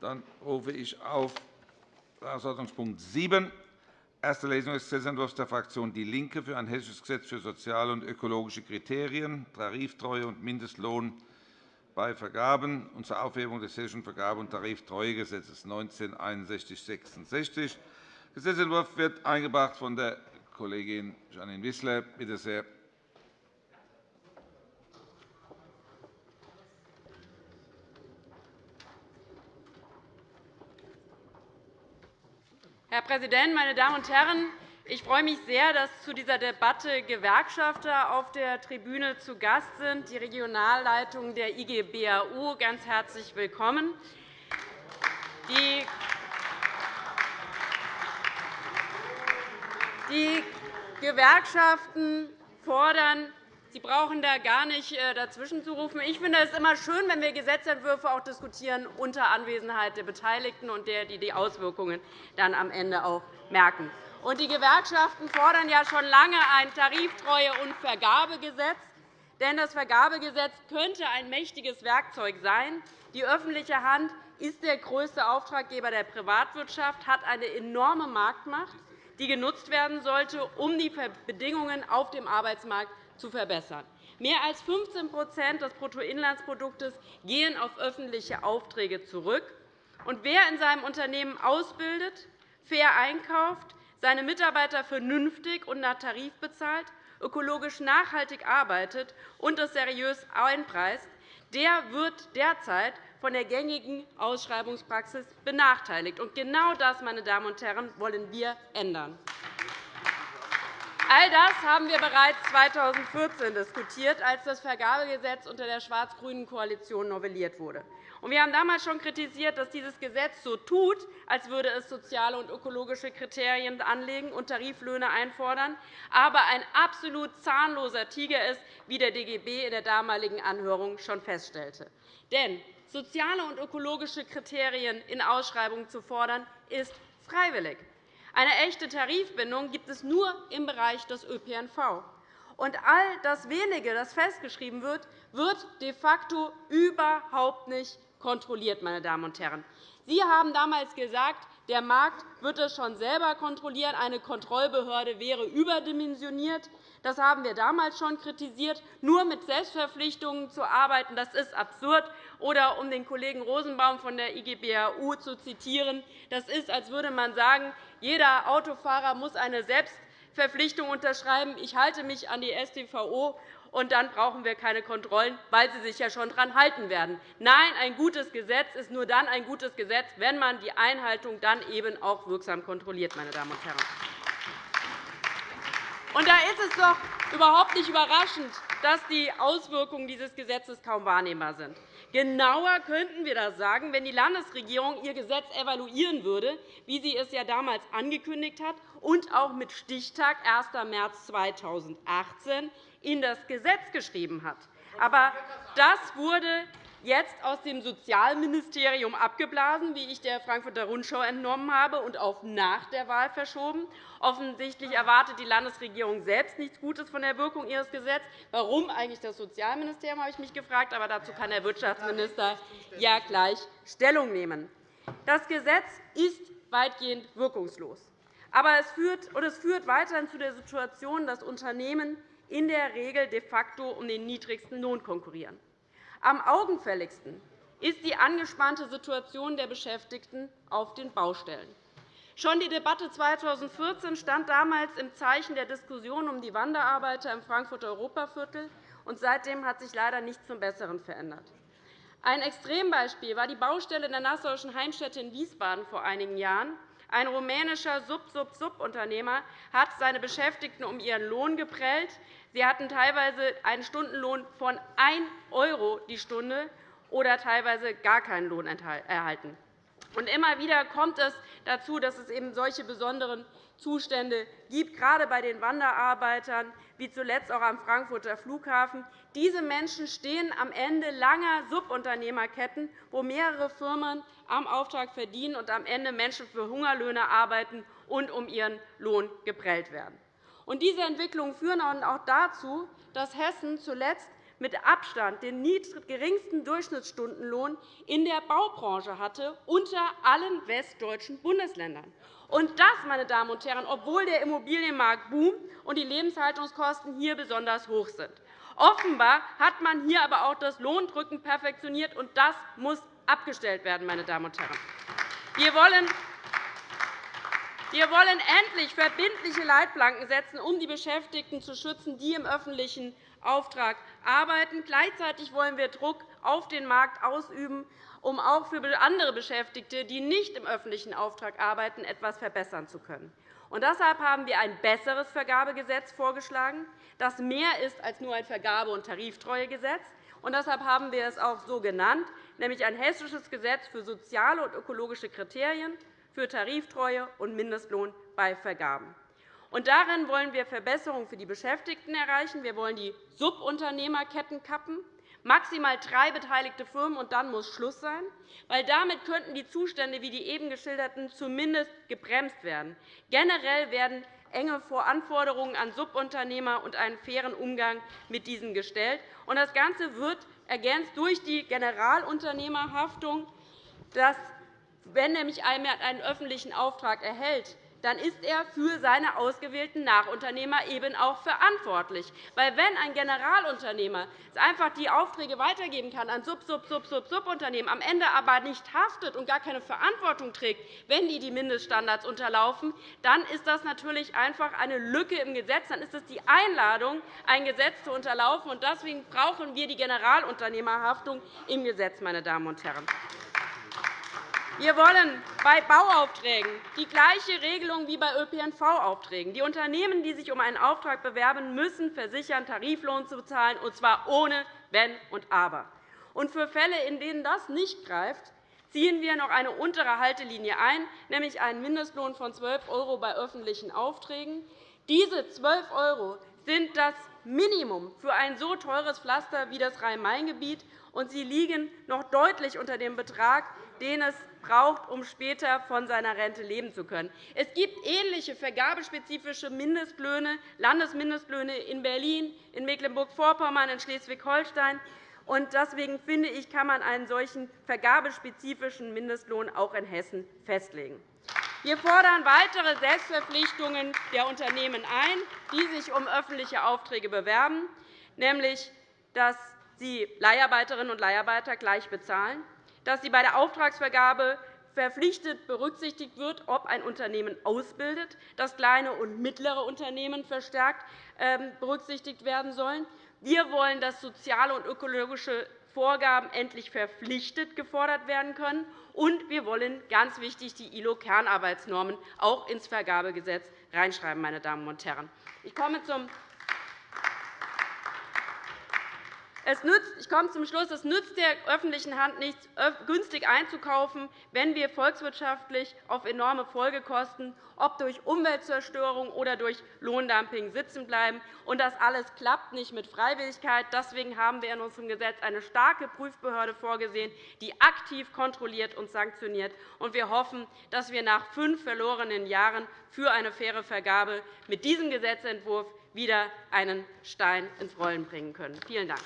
Dann rufe ich auf Tagesordnungspunkt 7, erste Lesung des Gesetzentwurfs der Fraktion DIE LINKE für ein hessisches Gesetz für soziale und ökologische Kriterien, Tariftreue und Mindestlohn bei Vergaben und zur Aufhebung des Hessischen Vergabe- und Tariftreuegesetzes 1961-66. Der Gesetzentwurf wird eingebracht von der Kollegin Janine Wissler. Bitte sehr. Herr Präsident, meine Damen und Herren! Ich freue mich sehr, dass zu dieser Debatte Gewerkschafter auf der Tribüne zu Gast sind, die Regionalleitung der IG BAU. Ganz herzlich willkommen. Die Gewerkschaften fordern Sie brauchen da gar nicht äh, dazwischen zu rufen. Ich finde es immer schön, wenn wir Gesetzentwürfe auch diskutieren unter Anwesenheit der Beteiligten und der, die die Auswirkungen dann am Ende auch merken. Die Gewerkschaften fordern ja schon lange ein Tariftreue- und Vergabegesetz. Denn das Vergabegesetz könnte ein mächtiges Werkzeug sein. Die öffentliche Hand ist der größte Auftraggeber der Privatwirtschaft, hat eine enorme Marktmacht, die genutzt werden sollte, um die Bedingungen auf dem Arbeitsmarkt zu verbessern. Mehr als 15% des Bruttoinlandsproduktes gehen auf öffentliche Aufträge zurück. Und wer in seinem Unternehmen ausbildet, fair einkauft, seine Mitarbeiter vernünftig und nach Tarif bezahlt, ökologisch nachhaltig arbeitet und es seriös einpreist, der wird derzeit von der gängigen Ausschreibungspraxis benachteiligt. genau das, meine Damen und Herren, wollen wir ändern. All das haben wir bereits 2014 diskutiert, als das Vergabegesetz unter der schwarz-grünen Koalition novelliert wurde. Wir haben damals schon kritisiert, dass dieses Gesetz so tut, als würde es soziale und ökologische Kriterien anlegen und Tariflöhne einfordern, aber ein absolut zahnloser Tiger ist, wie der DGB in der damaligen Anhörung schon feststellte. Denn soziale und ökologische Kriterien in Ausschreibungen zu fordern, ist freiwillig. Eine echte Tarifbindung gibt es nur im Bereich des ÖPNV. Und all das Wenige, das festgeschrieben wird, wird de facto überhaupt nicht kontrolliert. Meine Damen und Herren. Sie haben damals gesagt, der Markt wird es schon selber kontrollieren. Eine Kontrollbehörde wäre überdimensioniert. Das haben wir damals schon kritisiert. Nur mit Selbstverpflichtungen zu arbeiten, das ist absurd. Oder um den Kollegen Rosenbaum von der IG BAU zu zitieren, das ist, als würde man sagen, jeder Autofahrer muss eine Selbstverpflichtung unterschreiben. Ich halte mich an die StVO und dann brauchen wir keine Kontrollen, weil sie sich ja schon daran halten werden. Nein, ein gutes Gesetz ist nur dann ein gutes Gesetz, wenn man die Einhaltung dann eben auch wirksam kontrolliert. Meine Damen und Herren. Und da ist es doch überhaupt nicht überraschend, dass die Auswirkungen dieses Gesetzes kaum wahrnehmbar sind. Genauer könnten wir das sagen, wenn die Landesregierung ihr Gesetz evaluieren würde, wie sie es ja damals angekündigt hat, und auch mit Stichtag 1. März 2018 in das Gesetz geschrieben hat. Aber das wurde jetzt aus dem Sozialministerium abgeblasen, wie ich der Frankfurter Rundschau entnommen habe, und auf nach der Wahl verschoben. Offensichtlich erwartet die Landesregierung selbst nichts Gutes von der Wirkung ihres Gesetzes. Warum eigentlich das Sozialministerium, habe ich mich gefragt. Aber dazu kann der Wirtschaftsminister ja gleich Stellung nehmen. Das Gesetz ist weitgehend wirkungslos. Aber es führt, und es führt weiterhin zu der Situation, dass Unternehmen in der Regel de facto um den niedrigsten Lohn konkurrieren. Am augenfälligsten ist die angespannte Situation der Beschäftigten auf den Baustellen. Schon die Debatte 2014 stand damals im Zeichen der Diskussion um die Wanderarbeiter im Frankfurter Europaviertel, und seitdem hat sich leider nichts zum Besseren verändert. Ein Extrembeispiel war die Baustelle der Nassauischen Heimstätte in Wiesbaden vor einigen Jahren. Ein rumänischer Sub-Sub-Sub-Unternehmer hat seine Beschäftigten um ihren Lohn geprellt. Sie hatten teilweise einen Stundenlohn von 1 € die Stunde oder teilweise gar keinen Lohn erhalten. Und immer wieder kommt es dazu, dass es eben solche besonderen Zustände gibt, gerade bei den Wanderarbeitern, wie zuletzt auch am Frankfurter Flughafen. Diese Menschen stehen am Ende langer Subunternehmerketten, wo mehrere Firmen am Auftrag verdienen und am Ende Menschen für Hungerlöhne arbeiten und um ihren Lohn geprellt werden. Diese Entwicklungen führen auch dazu, dass Hessen zuletzt mit Abstand den geringsten Durchschnittsstundenlohn in der Baubranche hatte, unter allen westdeutschen Bundesländern. Und das, meine Damen und Herren, obwohl der Immobilienmarkt boomt und die Lebenshaltungskosten hier besonders hoch sind. Offenbar hat man hier aber auch das Lohndrücken perfektioniert, und das muss abgestellt werden. Meine Damen und Herren. Wir wollen wir wollen endlich verbindliche Leitplanken setzen, um die Beschäftigten zu schützen, die im öffentlichen Auftrag arbeiten. Gleichzeitig wollen wir Druck auf den Markt ausüben, um auch für andere Beschäftigte, die nicht im öffentlichen Auftrag arbeiten, etwas verbessern zu können. Und deshalb haben wir ein besseres Vergabegesetz vorgeschlagen, das mehr ist als nur ein Vergabe- und Tariftreuegesetz. Und deshalb haben wir es auch so genannt, nämlich ein hessisches Gesetz für soziale und ökologische Kriterien, für Tariftreue und Mindestlohn bei Vergaben. Und darin wollen wir Verbesserungen für die Beschäftigten erreichen. Wir wollen die Subunternehmerketten kappen, maximal drei beteiligte Firmen, und dann muss Schluss sein. Weil damit könnten die Zustände wie die eben geschilderten zumindest gebremst werden. Generell werden enge Anforderungen an Subunternehmer und einen fairen Umgang mit diesen gestellt. Das Ganze wird ergänzt durch die Generalunternehmerhaftung, dass wenn nämlich jemand einen öffentlichen Auftrag erhält, dann ist er für seine ausgewählten Nachunternehmer eben auch verantwortlich. Weil wenn ein Generalunternehmer einfach die Aufträge weitergeben kann an Sub, Sub, Sub, Sub, Subunternehmen, am Ende aber nicht haftet und gar keine Verantwortung trägt, wenn die die Mindeststandards unterlaufen, dann ist das natürlich einfach eine Lücke im Gesetz. Dann ist es die Einladung, ein Gesetz zu unterlaufen. Deswegen brauchen wir die Generalunternehmerhaftung im Gesetz, meine Damen und Herren. Wir wollen bei Bauaufträgen die gleiche Regelung wie bei ÖPNV-Aufträgen. Die Unternehmen, die sich um einen Auftrag bewerben, müssen versichern, Tariflohn zu bezahlen, und zwar ohne Wenn und Aber. Und für Fälle, in denen das nicht greift, ziehen wir noch eine untere Haltelinie ein, nämlich einen Mindestlohn von 12 € bei öffentlichen Aufträgen. Diese 12 € sind das Minimum für ein so teures Pflaster wie das Rhein-Main-Gebiet, und sie liegen noch deutlich unter dem Betrag, den es braucht, um später von seiner Rente leben zu können. Es gibt ähnliche vergabespezifische Mindestlöhne, Landesmindestlöhne in Berlin, in Mecklenburg-Vorpommern, in Schleswig-Holstein. Deswegen finde ich, kann man einen solchen vergabespezifischen Mindestlohn auch in Hessen festlegen. Wir fordern weitere Selbstverpflichtungen der Unternehmen ein, die sich um öffentliche Aufträge bewerben, nämlich dass sie Leiharbeiterinnen und Leiharbeiter gleich bezahlen, dass sie bei der Auftragsvergabe verpflichtet berücksichtigt wird, ob ein Unternehmen ausbildet, dass kleine und mittlere Unternehmen verstärkt ähm, berücksichtigt werden sollen. Wir wollen, dass soziale und ökologische Vorgaben endlich verpflichtet gefordert werden können. Und wir wollen, ganz wichtig, die ILO-Kernarbeitsnormen auch ins Vergabegesetz reinschreiben. Meine Damen und Herren. Ich komme zum Es nützt, ich komme zum Schluss. Es nützt der öffentlichen Hand nichts, günstig einzukaufen, wenn wir volkswirtschaftlich auf enorme Folgekosten, ob durch Umweltzerstörung oder durch Lohndumping, sitzen bleiben. Und das alles klappt nicht mit Freiwilligkeit. Deswegen haben wir in unserem Gesetz eine starke Prüfbehörde vorgesehen, die aktiv kontrolliert und sanktioniert. Und wir hoffen, dass wir nach fünf verlorenen Jahren für eine faire Vergabe mit diesem Gesetzentwurf wieder einen Stein ins Rollen bringen können. Vielen Dank.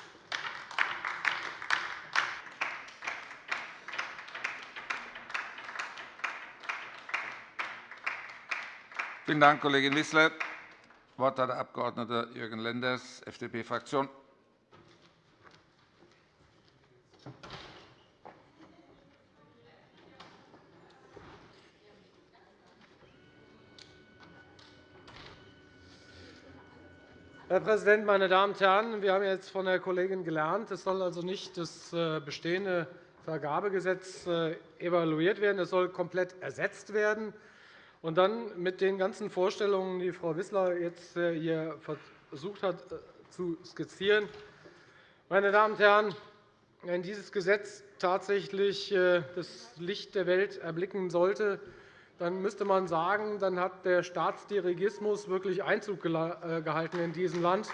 Vielen Dank, Kollegin Wissler. Das Wort hat der Abg. Jürgen Lenders, FDP-Fraktion. Herr Präsident, meine Damen und Herren! Wir haben jetzt von der Kollegin gelernt, es soll also nicht das äh, bestehende Vergabegesetz äh, evaluiert werden, es soll komplett ersetzt werden. Und dann mit den ganzen Vorstellungen, die Frau Wissler jetzt äh, hier versucht hat äh, zu skizzieren. Meine Damen und Herren, wenn dieses Gesetz tatsächlich äh, das Licht der Welt erblicken sollte, dann müsste man sagen, dann hat der Staatsdirigismus wirklich Einzug gehalten in diesem Land.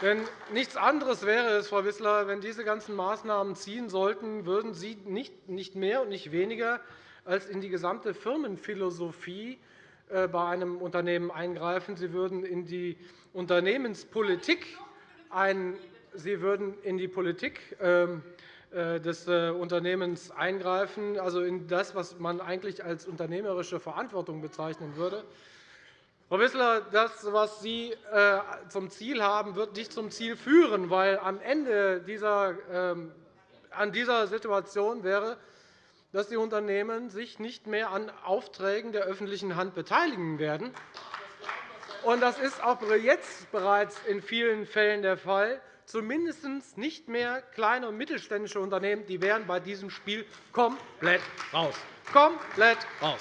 Denn nichts anderes wäre es, Frau Wissler, wenn diese ganzen Maßnahmen ziehen sollten, würden Sie nicht mehr und nicht weniger als in die gesamte Firmenphilosophie äh, bei einem Unternehmen eingreifen. Sie würden in die Unternehmenspolitik ein, Sie würden in die Politik ähm, äh, des äh, Unternehmens eingreifen, also in das, was man eigentlich als unternehmerische Verantwortung bezeichnen würde. Frau Wissler, das, was Sie zum Ziel haben, wird nicht zum Ziel führen, weil am Ende dieser, ähm, an dieser Situation wäre, dass die Unternehmen sich nicht mehr an Aufträgen der öffentlichen Hand beteiligen werden. Das ist auch jetzt bereits in vielen Fällen der Fall. Zumindest nicht mehr kleine und mittelständische Unternehmen die wären bei diesem Spiel komplett raus. Komplett raus.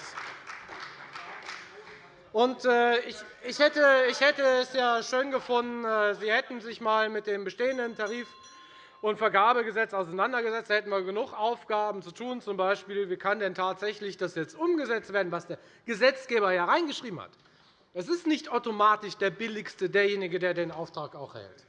Äh, ich, ich, hätte, ich hätte es ja schön gefunden, äh, Sie hätten sich einmal mit dem bestehenden Tarif- und Vergabegesetz auseinandergesetzt. Da hätten wir genug Aufgaben zu tun, z. B. wie kann denn tatsächlich das jetzt umgesetzt werden, was der Gesetzgeber ja reingeschrieben hat. Es ist nicht automatisch der Billigste derjenige, der den Auftrag auch hält.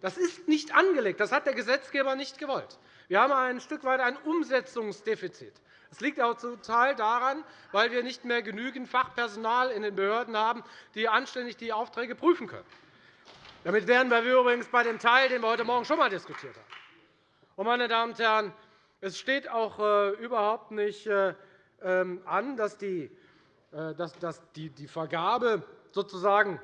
Das ist nicht angelegt. Das hat der Gesetzgeber nicht gewollt. Wir haben ein Stück weit ein Umsetzungsdefizit. Das liegt auch zum Teil daran, weil wir nicht mehr genügend Fachpersonal in den Behörden haben, die anständig die Aufträge prüfen können. Damit wären wir übrigens bei dem Teil, den wir heute Morgen schon einmal diskutiert haben. meine Damen und Herren, es steht auch äh, überhaupt nicht äh, ähm, an, dass äh, die Vergabe sozusagen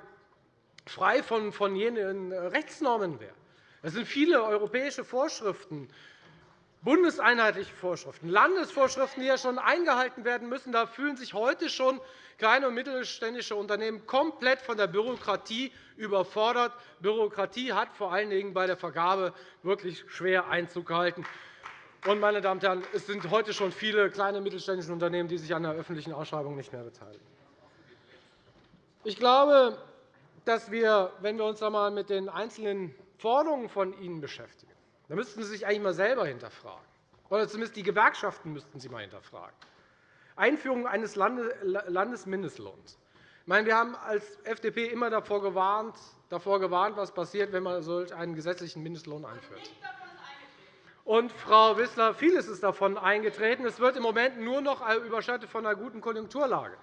frei von jenen Rechtsnormen wäre. Es sind viele europäische Vorschriften bundeseinheitliche Vorschriften, Landesvorschriften, die ja schon eingehalten werden müssen. Da fühlen sich heute schon kleine und mittelständische Unternehmen komplett von der Bürokratie überfordert. Bürokratie hat vor allen Dingen bei der Vergabe wirklich schwer Einzug gehalten. Meine Damen und Herren, es sind heute schon viele kleine und mittelständische Unternehmen, die sich an der öffentlichen Ausschreibung nicht mehr beteiligen. Ich glaube, dass wir, wenn wir uns einmal mit den einzelnen Forderungen von Ihnen beschäftigen, da müssten Sie sich eigentlich einmal selber hinterfragen. Oder zumindest die Gewerkschaften müssten Sie einmal hinterfragen. Einführung eines Landesmindestlohns. wir haben als FDP immer davor gewarnt, davor gewarnt, was passiert, wenn man solch einen gesetzlichen Mindestlohn einführt. Und, Frau Wissler, vieles ist davon eingetreten. Es wird im Moment nur noch überschattet von einer guten Konjunkturlage.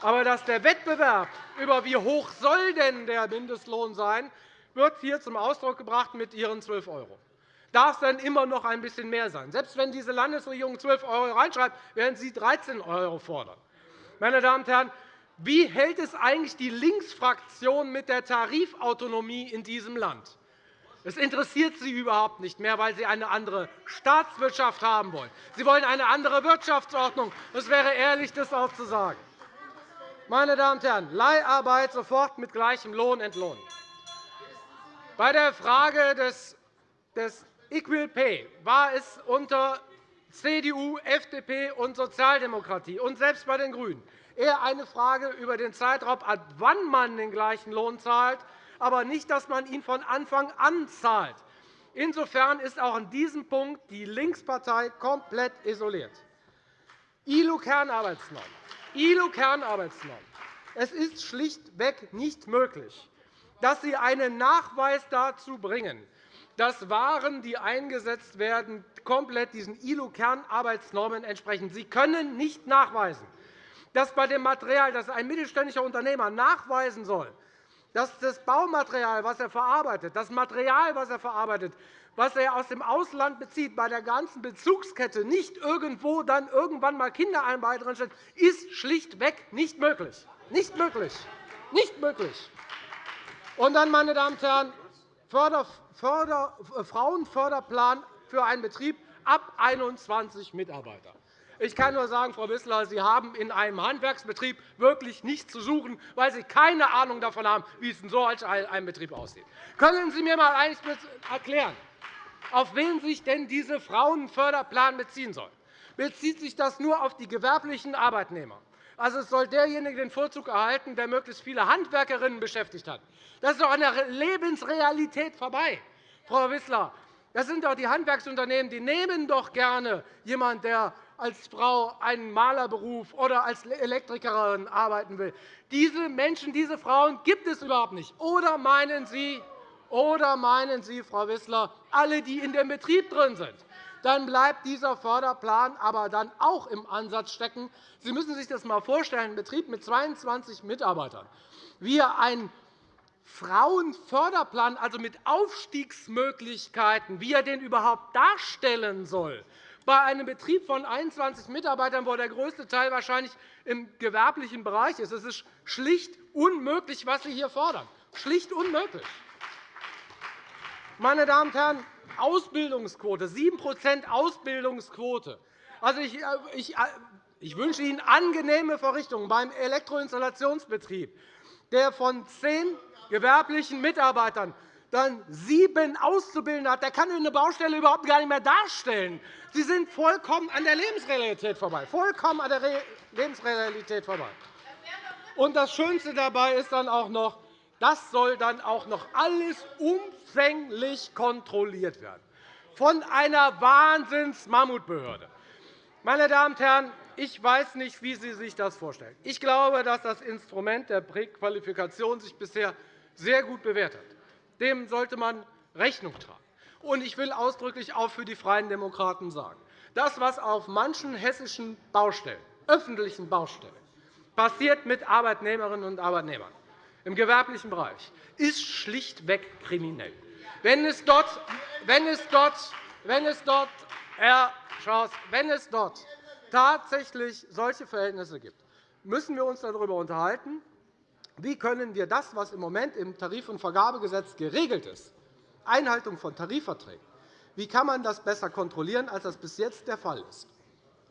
Aber dass der Wettbewerb über wie hoch soll denn der Mindestlohn sein, wird hier zum Ausdruck gebracht mit Ihren 12 €. Darf dann immer noch ein bisschen mehr sein? Selbst wenn diese Landesregierung 12 € reinschreibt, werden Sie 13 € fordern. Meine Damen und Herren, wie hält es eigentlich die Linksfraktion mit der Tarifautonomie in diesem Land? Es interessiert Sie überhaupt nicht mehr, weil Sie eine andere Staatswirtschaft haben wollen. Sie wollen eine andere Wirtschaftsordnung. Es wäre ehrlich, das auch zu sagen. Meine Damen und Herren, Leiharbeit sofort mit gleichem Lohn entlohnen. Bei der Frage des Equal Pay war es unter CDU, FDP und Sozialdemokratie und selbst bei den GRÜNEN eher eine Frage über den Zeitraum, ab wann man den gleichen Lohn zahlt, aber nicht, dass man ihn von Anfang an zahlt. Insofern ist auch an diesem Punkt die Linkspartei komplett isoliert. ILO-Kernarbeitsnorm. ILO-Kernarbeitsnorm. Es ist schlichtweg nicht möglich, dass Sie einen Nachweis dazu bringen, dass Waren, die eingesetzt werden, komplett diesen ILO-Kernarbeitsnormen entsprechen. Sie können nicht nachweisen, dass bei dem Material, das ein mittelständischer Unternehmer nachweisen soll, dass das Baumaterial, das er verarbeitet, das Material, das er verarbeitet, was er aus dem Ausland bezieht, bei der ganzen Bezugskette nicht irgendwo dann irgendwann einmal Kinderarbeit drinsteht, ist schlichtweg nicht möglich. Nicht möglich. Nicht möglich. Und dann, meine Damen und Herren, Frauenförderplan für einen Betrieb ab 21 Mitarbeiter. Ich kann nur sagen, Frau Wissler, Sie haben in einem Handwerksbetrieb wirklich nichts zu suchen, weil Sie keine Ahnung davon haben, wie es in so einem Betrieb aussieht. Können Sie mir einmal erklären, auf wen sich denn dieser Frauenförderplan beziehen soll? Bezieht sich das nur auf die gewerblichen Arbeitnehmer? Also es soll derjenige den Vorzug erhalten, der möglichst viele Handwerkerinnen beschäftigt hat. Das ist doch an der Lebensrealität vorbei. Frau Wissler, das sind doch die Handwerksunternehmen, die nehmen doch gerne jemanden, der als Frau einen Malerberuf oder als Elektrikerin arbeiten will. Diese Menschen, diese Frauen gibt es überhaupt nicht. Oder meinen Sie, oder meinen Sie, Frau Wissler, alle, die in dem Betrieb drin sind? Dann bleibt dieser Förderplan aber dann auch im Ansatz stecken. Sie müssen sich das einmal vorstellen, ein Betrieb mit 22 Mitarbeitern. Wir ein Frauenförderplan, also mit Aufstiegsmöglichkeiten, wie er den überhaupt darstellen soll, bei einem Betrieb von 21 Mitarbeitern, wo der größte Teil wahrscheinlich im gewerblichen Bereich ist. Es ist schlicht unmöglich, was Sie hier fordern. Schlicht unmöglich. Meine Damen und Herren, Ausbildungsquote, 7% Ausbildungsquote. Also, ich, äh, ich, äh, ich wünsche Ihnen angenehme Verrichtungen beim Elektroinstallationsbetrieb, der von zehn gewerblichen Mitarbeitern dann sieben Auszubildende hat. Der kann eine Baustelle überhaupt gar nicht mehr darstellen. Sie sind vollkommen an der Lebensrealität vorbei. Vollkommen an der Lebensrealität vorbei. Und das Schönste dabei ist dann auch noch, das soll dann auch noch alles umfänglich kontrolliert werden von einer Wahnsinns-Mammutbehörde. Meine Damen und Herren, ich weiß nicht, wie Sie sich das vorstellen. Ich glaube, dass das Instrument der Präqualifikation sich bisher sehr gut bewährt hat. Dem sollte man Rechnung tragen. Und ich will ausdrücklich auch für die Freien Demokraten sagen, das, was auf manchen hessischen Baustellen, öffentlichen Baustellen, passiert mit Arbeitnehmerinnen und Arbeitnehmern im gewerblichen Bereich, ist schlichtweg kriminell. Wenn es dort, wenn es dort, wenn es dort, Herr Schaus, wenn es dort tatsächlich solche Verhältnisse gibt, müssen wir uns darüber unterhalten, wie können wir das, was im Moment im Tarif- und Vergabegesetz geregelt ist, Einhaltung von Tarifverträgen, wie kann man das besser kontrollieren, als das bis jetzt der Fall ist?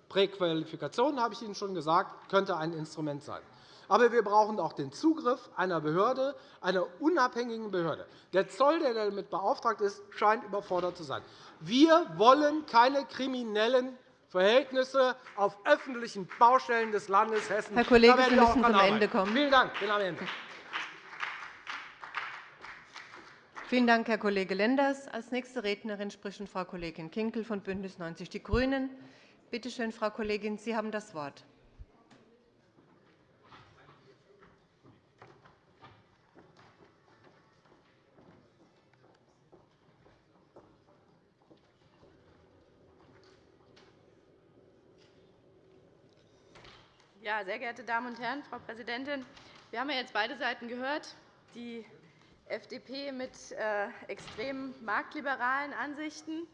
Präqualifikation, habe ich Ihnen schon gesagt, könnte ein Instrument sein. Aber wir brauchen auch den Zugriff einer Behörde, einer unabhängigen Behörde. Der Zoll, der damit beauftragt ist, scheint überfordert zu sein. Wir wollen keine kriminellen Verhältnisse auf öffentlichen Baustellen des Landes Hessen. Herr Kollege, Sie müssen zum Ende kommen. Vielen Dank. Ich bin am Ende. Vielen Dank, Herr Kollege Lenders. – Als nächste Rednerin spricht Frau Kollegin Kinkel von BÜNDNIS 90 die GRÜNEN. Bitte schön, Frau Kollegin, Sie haben das Wort. Ja, sehr geehrte Damen und Herren, Frau Präsidentin! Wir haben ja jetzt beide Seiten gehört. Die FDP mit äh, extrem marktliberalen Ansichten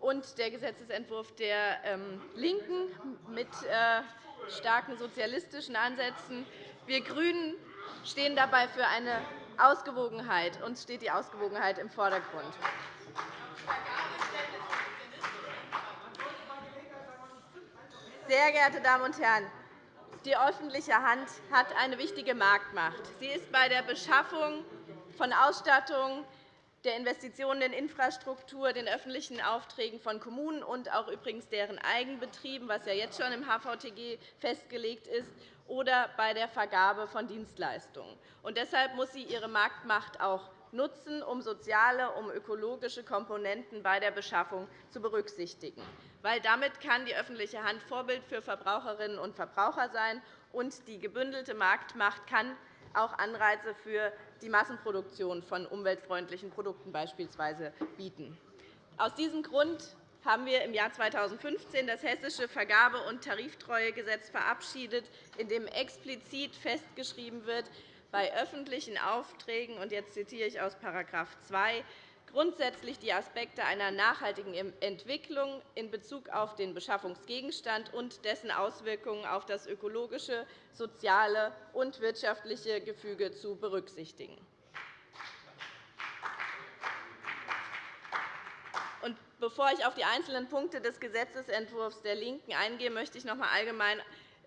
und der Gesetzentwurf der ähm, LINKEN mit äh, starken sozialistischen Ansätzen. Wir GRÜNEN stehen dabei für eine Ausgewogenheit. Uns steht die Ausgewogenheit im Vordergrund. Sehr geehrte Damen und Herren, die öffentliche Hand hat eine wichtige Marktmacht. Sie ist bei der Beschaffung von Ausstattung, der Investitionen in Infrastruktur, den öffentlichen Aufträgen von Kommunen und auch übrigens deren Eigenbetrieben, was ja jetzt schon im HVTG festgelegt ist, oder bei der Vergabe von Dienstleistungen. Und deshalb muss sie ihre Marktmacht auch nutzen, um soziale, um ökologische Komponenten bei der Beschaffung zu berücksichtigen weil damit kann die öffentliche Hand Vorbild für Verbraucherinnen und Verbraucher sein, und die gebündelte Marktmacht kann auch Anreize für die Massenproduktion von umweltfreundlichen Produkten beispielsweise bieten. Aus diesem Grund haben wir im Jahr 2015 das Hessische Vergabe- und Tariftreuegesetz verabschiedet, in dem explizit festgeschrieben wird, bei öffentlichen Aufträgen, und jetzt zitiere ich aus § 2, grundsätzlich die Aspekte einer nachhaltigen Entwicklung in Bezug auf den Beschaffungsgegenstand und dessen Auswirkungen auf das ökologische, soziale und wirtschaftliche Gefüge zu berücksichtigen. Bevor ich auf die einzelnen Punkte des Gesetzentwurfs der LINKEN eingehe, möchte ich noch einmal allgemein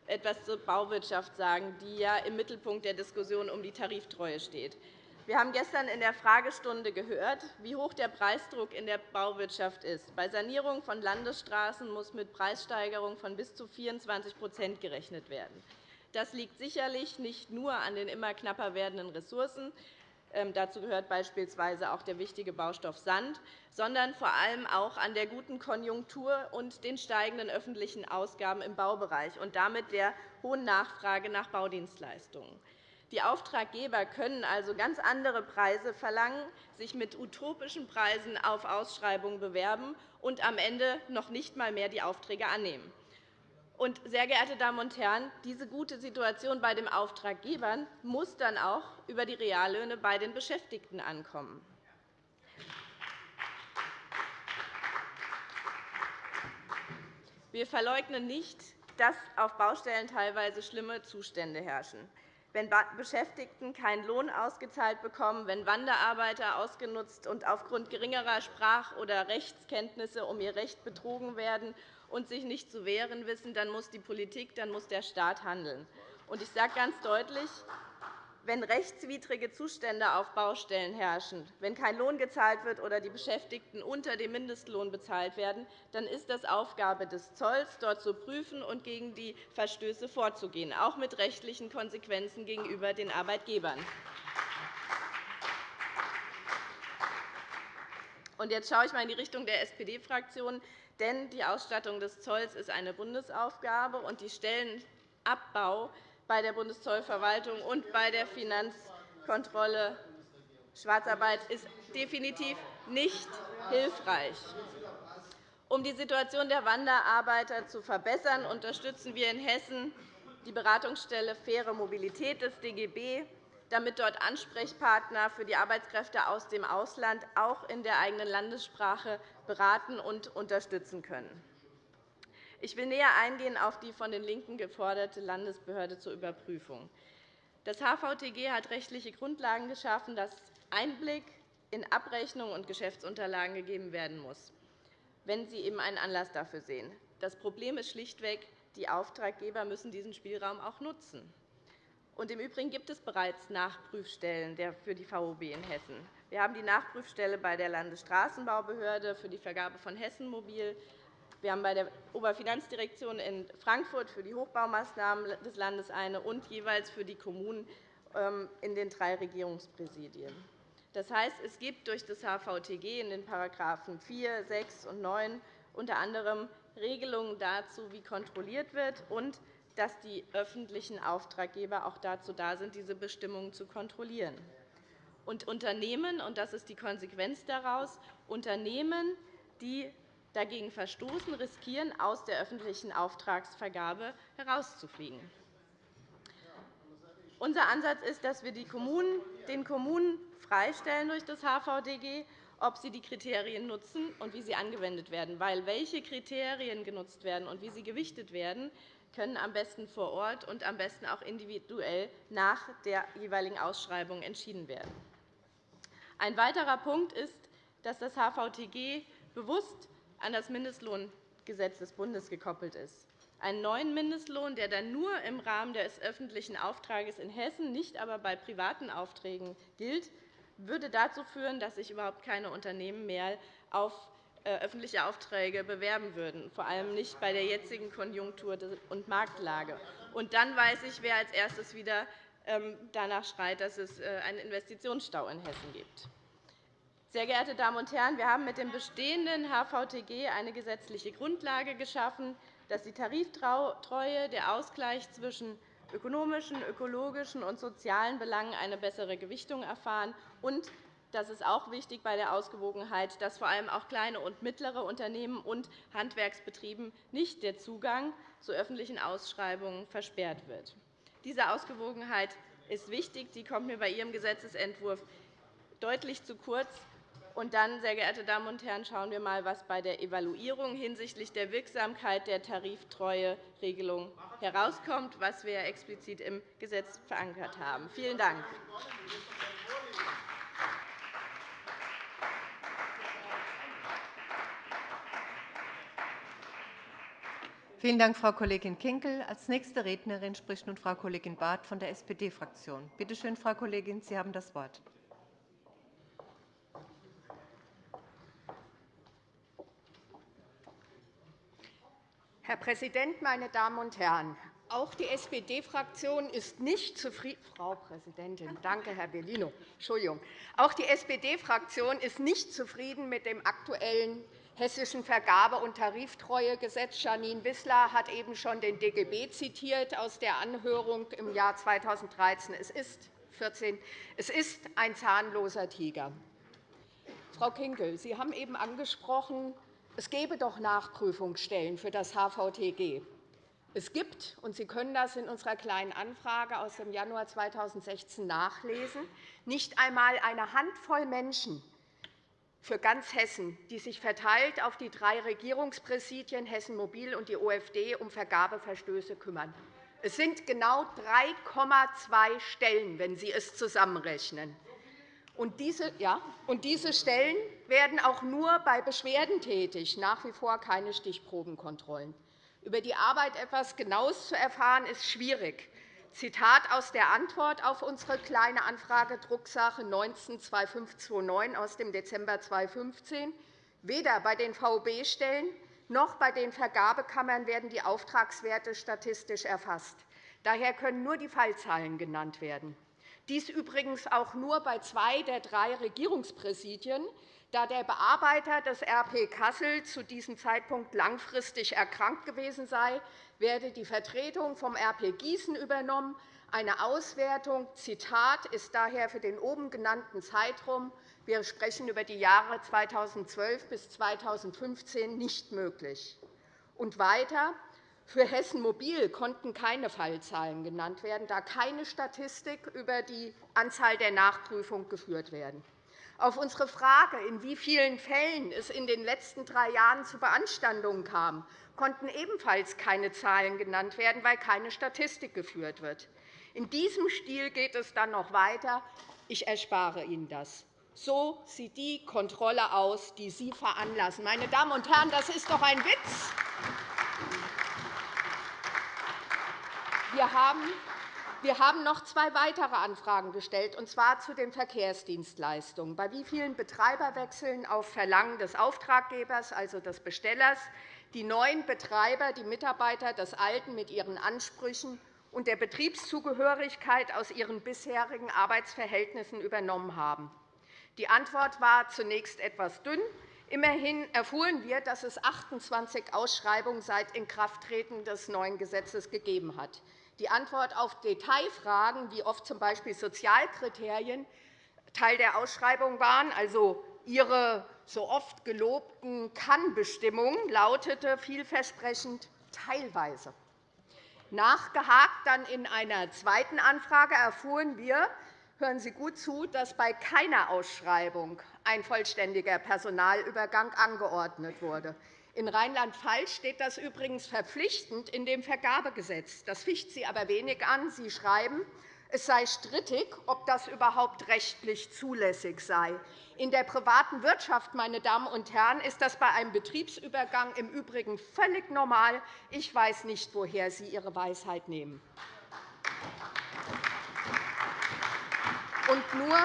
etwas zur Bauwirtschaft sagen, die ja im Mittelpunkt der Diskussion um die Tariftreue steht. Wir haben gestern in der Fragestunde gehört, wie hoch der Preisdruck in der Bauwirtschaft ist. Bei Sanierung von Landesstraßen muss mit Preissteigerungen von bis zu 24% gerechnet werden. Das liegt sicherlich nicht nur an den immer knapper werdenden Ressourcen, ähm, dazu gehört beispielsweise auch der wichtige Baustoff Sand, sondern vor allem auch an der guten Konjunktur und den steigenden öffentlichen Ausgaben im Baubereich und damit der hohen Nachfrage nach Baudienstleistungen. Die Auftraggeber können also ganz andere Preise verlangen, sich mit utopischen Preisen auf Ausschreibungen bewerben und am Ende noch nicht einmal mehr die Aufträge annehmen. Und, sehr geehrte Damen und Herren, diese gute Situation bei den Auftraggebern muss dann auch über die Reallöhne bei den Beschäftigten ankommen. Wir verleugnen nicht, dass auf Baustellen teilweise schlimme Zustände herrschen. Wenn Beschäftigten keinen Lohn ausgezahlt bekommen, wenn Wanderarbeiter ausgenutzt und aufgrund geringerer Sprach- oder Rechtskenntnisse um ihr Recht betrogen werden und sich nicht zu wehren wissen, dann muss die Politik, dann muss der Staat handeln. Ich sage ganz deutlich, wenn rechtswidrige Zustände auf Baustellen herrschen, wenn kein Lohn gezahlt wird oder die Beschäftigten unter dem Mindestlohn bezahlt werden, dann ist das Aufgabe des Zolls, dort zu prüfen und gegen die Verstöße vorzugehen, auch mit rechtlichen Konsequenzen gegenüber den Arbeitgebern. Jetzt schaue ich einmal in die Richtung der SPD-Fraktion. Denn die Ausstattung des Zolls ist eine Bundesaufgabe, und die Stellenabbau bei der Bundeszollverwaltung und bei der Finanzkontrolle Schwarzarbeit ist definitiv nicht hilfreich. Um die Situation der Wanderarbeiter zu verbessern, unterstützen wir in Hessen die Beratungsstelle Faire Mobilität des DGB, damit dort Ansprechpartner für die Arbeitskräfte aus dem Ausland auch in der eigenen Landessprache beraten und unterstützen können. Ich will näher eingehen auf die von den LINKEN geforderte Landesbehörde zur Überprüfung. Das HVTG hat rechtliche Grundlagen geschaffen, dass Einblick in Abrechnungen und Geschäftsunterlagen gegeben werden muss, wenn sie eben einen Anlass dafür sehen. Das Problem ist schlichtweg, die Auftraggeber müssen diesen Spielraum auch nutzen. Und Im Übrigen gibt es bereits Nachprüfstellen für die VOB in Hessen. Wir haben die Nachprüfstelle bei der Landesstraßenbaubehörde für die Vergabe von Hessen Mobil. Wir haben bei der Oberfinanzdirektion in Frankfurt für die Hochbaumaßnahmen des Landes eine und jeweils für die Kommunen ähm, in den drei Regierungspräsidien. Das heißt, es gibt durch das HVTG in den § 4, 6 und 9 unter anderem Regelungen dazu, wie kontrolliert wird und dass die öffentlichen Auftraggeber auch dazu da sind, diese Bestimmungen zu kontrollieren. Und Unternehmen, und das ist die Konsequenz daraus, Unternehmen, die dagegen verstoßen, riskieren, aus der öffentlichen Auftragsvergabe herauszufliegen. Unser Ansatz ist, dass wir den Kommunen freistellen durch das HVDG, ob sie die Kriterien nutzen und wie sie angewendet werden. Weil welche Kriterien genutzt werden und wie sie gewichtet werden, können am besten vor Ort und am besten auch individuell nach der jeweiligen Ausschreibung entschieden werden. Ein weiterer Punkt ist, dass das HVTG bewusst an das Mindestlohngesetz des Bundes gekoppelt ist. Einen neuen Mindestlohn, der dann nur im Rahmen des öffentlichen Auftrags in Hessen, nicht aber bei privaten Aufträgen gilt, würde dazu führen, dass sich überhaupt keine Unternehmen mehr auf äh, öffentliche Aufträge bewerben würden, vor allem nicht bei der jetzigen Konjunktur- und Marktlage. Und dann weiß ich, wer als erstes wieder ähm, danach schreit, dass es äh, einen Investitionsstau in Hessen gibt. Sehr geehrte Damen und Herren, wir haben mit dem bestehenden HVTG eine gesetzliche Grundlage geschaffen, dass die Tariftreue, der Ausgleich zwischen ökonomischen, ökologischen und sozialen Belangen eine bessere Gewichtung erfahren und das ist auch wichtig bei der Ausgewogenheit, dass vor allem auch kleine und mittlere Unternehmen und Handwerksbetrieben nicht der Zugang zu öffentlichen Ausschreibungen versperrt wird. Diese Ausgewogenheit ist wichtig. Die kommt mir bei Ihrem Gesetzentwurf deutlich zu kurz. Und dann, sehr geehrte Damen und Herren, schauen wir einmal, was bei der Evaluierung hinsichtlich der Wirksamkeit der Tariftreueregelung herauskommt, was wir explizit im Gesetz verankert haben. Vielen Dank. Vielen Dank, Frau Kollegin Kinkel. Als nächste Rednerin spricht nun Frau Kollegin Barth von der SPD-Fraktion. Bitte schön, Frau Kollegin, Sie haben das Wort. Herr Präsident, meine Damen und Herren! Auch die SPD-Fraktion ist nicht zufrieden. Frau Präsidentin, danke, Herr Bellino. Entschuldigung. Auch die SPD-Fraktion ist nicht zufrieden mit dem aktuellen hessischen Vergabe- und Tariftreuegesetz. Janine Wissler hat eben schon den DGB zitiert aus der Anhörung im Jahr 2013. Es ist 14. Es ist ein zahnloser Tiger. Frau Kinkel, Sie haben eben angesprochen, es gäbe doch Nachprüfungsstellen für das HVTG. Es gibt, und Sie können das in unserer Kleinen Anfrage aus dem Januar 2016 nachlesen, nicht einmal eine Handvoll Menschen für ganz Hessen, die sich verteilt auf die drei Regierungspräsidien Hessen Mobil und die OFD um Vergabeverstöße kümmern. Es sind genau 3,2 Stellen, wenn Sie es zusammenrechnen. Und diese, ja, und diese Stellen werden auch nur bei Beschwerden tätig, nach wie vor keine Stichprobenkontrollen. Über die Arbeit etwas Genaues zu erfahren, ist schwierig. Zitat aus der Antwort auf unsere Kleine Anfrage Drucksache 19-2529 aus dem Dezember 2015. Weder bei den VOB-Stellen noch bei den Vergabekammern werden die Auftragswerte statistisch erfasst. Daher können nur die Fallzahlen genannt werden. Dies übrigens auch nur bei zwei der drei Regierungspräsidien, da der Bearbeiter des RP Kassel zu diesem Zeitpunkt langfristig erkrankt gewesen sei, werde die Vertretung vom RP Gießen übernommen. Eine Auswertung Zitat, ist daher für den oben genannten Zeitraum wir sprechen über die Jahre 2012 bis 2015 nicht möglich. Und weiter für Hessen Mobil konnten keine Fallzahlen genannt werden, da keine Statistik über die Anzahl der Nachprüfungen geführt werden. Auf unsere Frage, in wie vielen Fällen es in den letzten drei Jahren zu Beanstandungen kam, konnten ebenfalls keine Zahlen genannt werden, weil keine Statistik geführt wird. In diesem Stil geht es dann noch weiter. Ich erspare Ihnen das. So sieht die Kontrolle aus, die Sie veranlassen. Meine Damen und Herren, das ist doch ein Witz. Wir haben wir haben noch zwei weitere Anfragen gestellt, und zwar zu den Verkehrsdienstleistungen. Bei wie vielen Betreiberwechseln auf Verlangen des Auftraggebers, also des Bestellers, die neuen Betreiber die Mitarbeiter des Alten mit ihren Ansprüchen und der Betriebszugehörigkeit aus ihren bisherigen Arbeitsverhältnissen übernommen haben. Die Antwort war zunächst etwas dünn. Immerhin erfuhren wir, dass es 28 Ausschreibungen seit Inkrafttreten des neuen Gesetzes gegeben hat. Die Antwort auf Detailfragen, wie oft z.B. Sozialkriterien Teil der Ausschreibung waren, also Ihre so oft gelobten Kann-Bestimmungen, lautete vielversprechend teilweise. Nachgehakt dann in einer zweiten Anfrage erfuhren wir, hören Sie gut zu, dass bei keiner Ausschreibung ein vollständiger Personalübergang angeordnet wurde. In Rheinland-Pfalz steht das übrigens verpflichtend in dem Vergabegesetz. Das ficht Sie aber wenig an. Sie schreiben, es sei strittig, ob das überhaupt rechtlich zulässig sei. In der privaten Wirtschaft, meine Damen und Herren, ist das bei einem Betriebsübergang im Übrigen völlig normal. Ich weiß nicht, woher Sie Ihre Weisheit nehmen. Und nur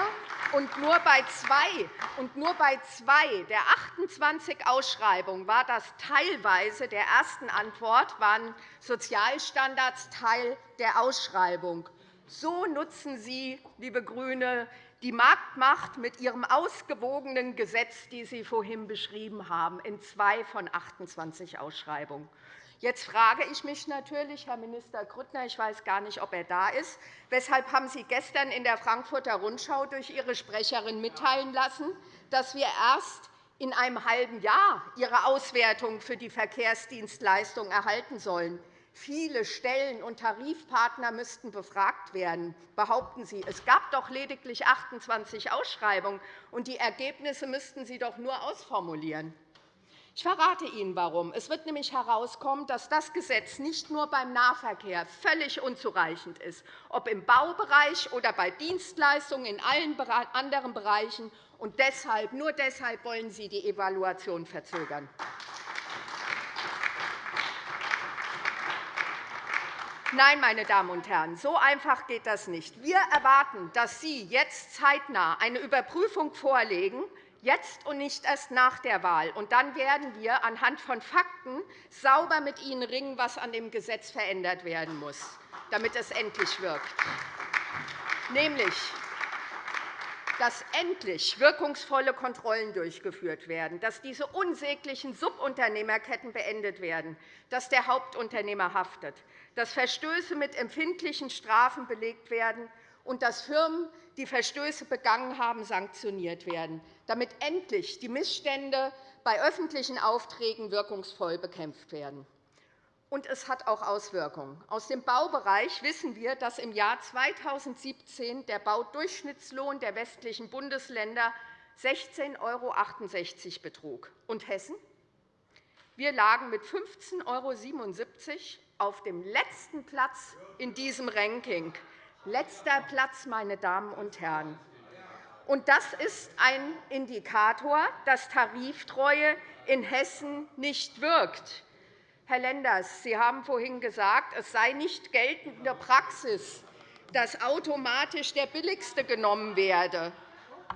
und nur bei zwei, und nur bei zwei der 28 Ausschreibungen war das teilweise der ersten Antwort, waren Sozialstandards Teil der Ausschreibung. So nutzen Sie, liebe GRÜNE, die Marktmacht mit Ihrem ausgewogenen Gesetz, das Sie vorhin beschrieben haben, in zwei von 28 Ausschreibungen. Jetzt frage ich mich natürlich, Herr Minister Grüttner, ich weiß gar nicht, ob er da ist, weshalb haben Sie gestern in der Frankfurter Rundschau durch Ihre Sprecherin mitteilen lassen, dass wir erst in einem halben Jahr Ihre Auswertung für die Verkehrsdienstleistung erhalten sollen. Viele Stellen und Tarifpartner müssten befragt werden, behaupten Sie. Es gab doch lediglich 28 Ausschreibungen, und die Ergebnisse müssten Sie doch nur ausformulieren. Ich verrate Ihnen, warum. Es wird nämlich herauskommen, dass das Gesetz nicht nur beim Nahverkehr völlig unzureichend ist, ob im Baubereich oder bei Dienstleistungen in allen anderen Bereichen. Und deshalb, nur deshalb wollen Sie die Evaluation verzögern. Nein, meine Damen und Herren, so einfach geht das nicht. Wir erwarten, dass Sie jetzt zeitnah eine Überprüfung vorlegen, jetzt und nicht erst nach der Wahl. Und dann werden wir anhand von Fakten sauber mit Ihnen ringen, was an dem Gesetz verändert werden muss, damit es endlich wirkt. Nämlich dass endlich wirkungsvolle Kontrollen durchgeführt werden, dass diese unsäglichen Subunternehmerketten beendet werden, dass der Hauptunternehmer haftet, dass Verstöße mit empfindlichen Strafen belegt werden und dass Firmen, die Verstöße begangen haben, sanktioniert werden, damit endlich die Missstände bei öffentlichen Aufträgen wirkungsvoll bekämpft werden. und es hat auch Auswirkungen. Aus dem Baubereich wissen wir, dass im Jahr 2017 der Baudurchschnittslohn der westlichen Bundesländer 16,68 € betrug. Und Hessen? Wir lagen mit 15,77 € auf dem letzten Platz in diesem Ranking. Letzter Platz, meine Damen und Herren. Und das ist ein Indikator, dass Tariftreue in Hessen nicht wirkt. Herr Lenders, Sie haben vorhin gesagt, es sei nicht geltende Praxis, dass automatisch der Billigste genommen werde.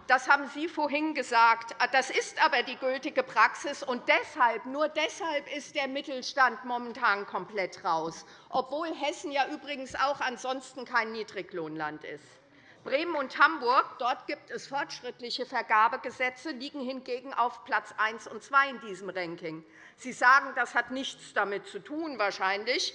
Das haben Sie vorhin gesagt. Das ist aber die gültige Praxis. Und deshalb, nur deshalb ist der Mittelstand momentan komplett raus, obwohl Hessen ja übrigens auch ansonsten kein Niedriglohnland ist. Bremen und Hamburg, dort gibt es fortschrittliche Vergabegesetze, liegen hingegen auf Platz 1 und 2 in diesem Ranking. Sie sagen, das hat nichts damit zu tun, wahrscheinlich.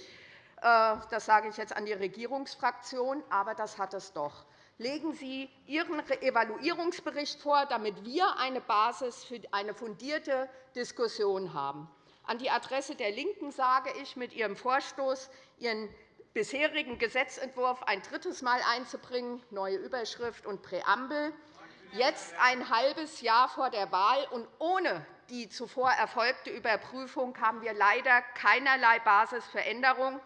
Äh, das sage ich jetzt an die Regierungsfraktion, aber das hat es doch. Legen Sie Ihren Evaluierungsbericht vor, damit wir eine Basis für eine fundierte Diskussion haben. An die Adresse der LINKEN sage ich mit Ihrem Vorstoß, Ihren bisherigen Gesetzentwurf ein drittes Mal einzubringen, neue Überschrift und Präambel, jetzt ein halbes Jahr vor der Wahl und ohne die zuvor erfolgte Überprüfung haben wir leider keinerlei Basis für Änderung.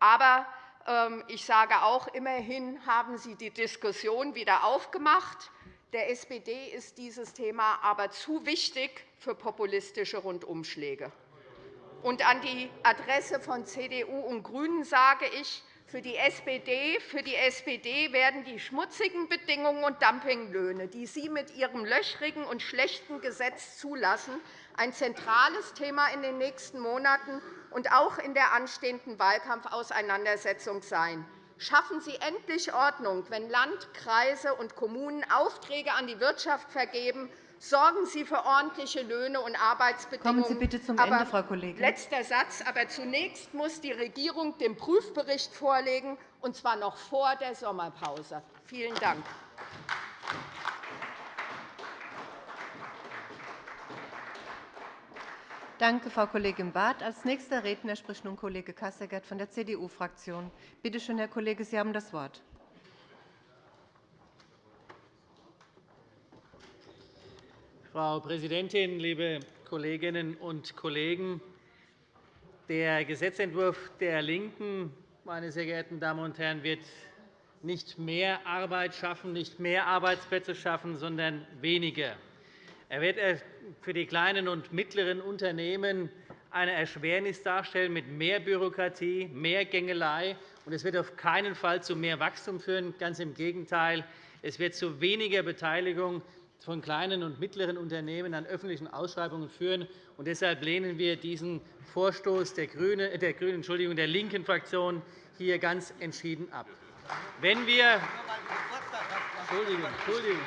Aber ähm, ich sage auch, immerhin haben Sie die Diskussion wieder aufgemacht. Der SPD ist dieses Thema aber zu wichtig für populistische Rundumschläge. Und an die Adresse von CDU und GRÜNEN sage ich, für die SPD, für die SPD werden die schmutzigen Bedingungen und Dumpinglöhne, die Sie mit Ihrem löchrigen und schlechten Gesetz zulassen, ein zentrales Thema in den nächsten Monaten und auch in der anstehenden Wahlkampfauseinandersetzung sein. Schaffen Sie endlich Ordnung, wenn Land, Kreise und Kommunen Aufträge an die Wirtschaft vergeben Sorgen Sie für ordentliche Löhne und Arbeitsbedingungen. Kommen Sie bitte zum Ende, Frau Kollegin. Letzter Satz. Aber zunächst muss die Regierung den Prüfbericht vorlegen, und zwar noch vor der Sommerpause. Vielen Dank. Danke, Frau Kollegin Barth. Als nächster Redner spricht nun Kollege Kasseckert von der CDU-Fraktion. Bitte schön, Herr Kollege, Sie haben das Wort. Frau Präsidentin, liebe Kolleginnen und Kollegen! Der Gesetzentwurf der LINKEN meine sehr geehrten Damen und Herren, wird nicht mehr Arbeit schaffen, nicht mehr Arbeitsplätze schaffen, sondern weniger. Er wird für die kleinen und mittleren Unternehmen eine Erschwernis darstellen mit mehr Bürokratie, mehr Gängelei. Und es wird auf keinen Fall zu mehr Wachstum führen. Ganz im Gegenteil. Es wird zu weniger Beteiligung von kleinen und mittleren Unternehmen an öffentlichen Ausschreibungen führen. Und deshalb lehnen wir diesen Vorstoß der, Grünen, äh, der, Grünen, Entschuldigung, der linken Fraktion hier ganz entschieden ab. Wenn wir, Entschuldigung, Entschuldigung,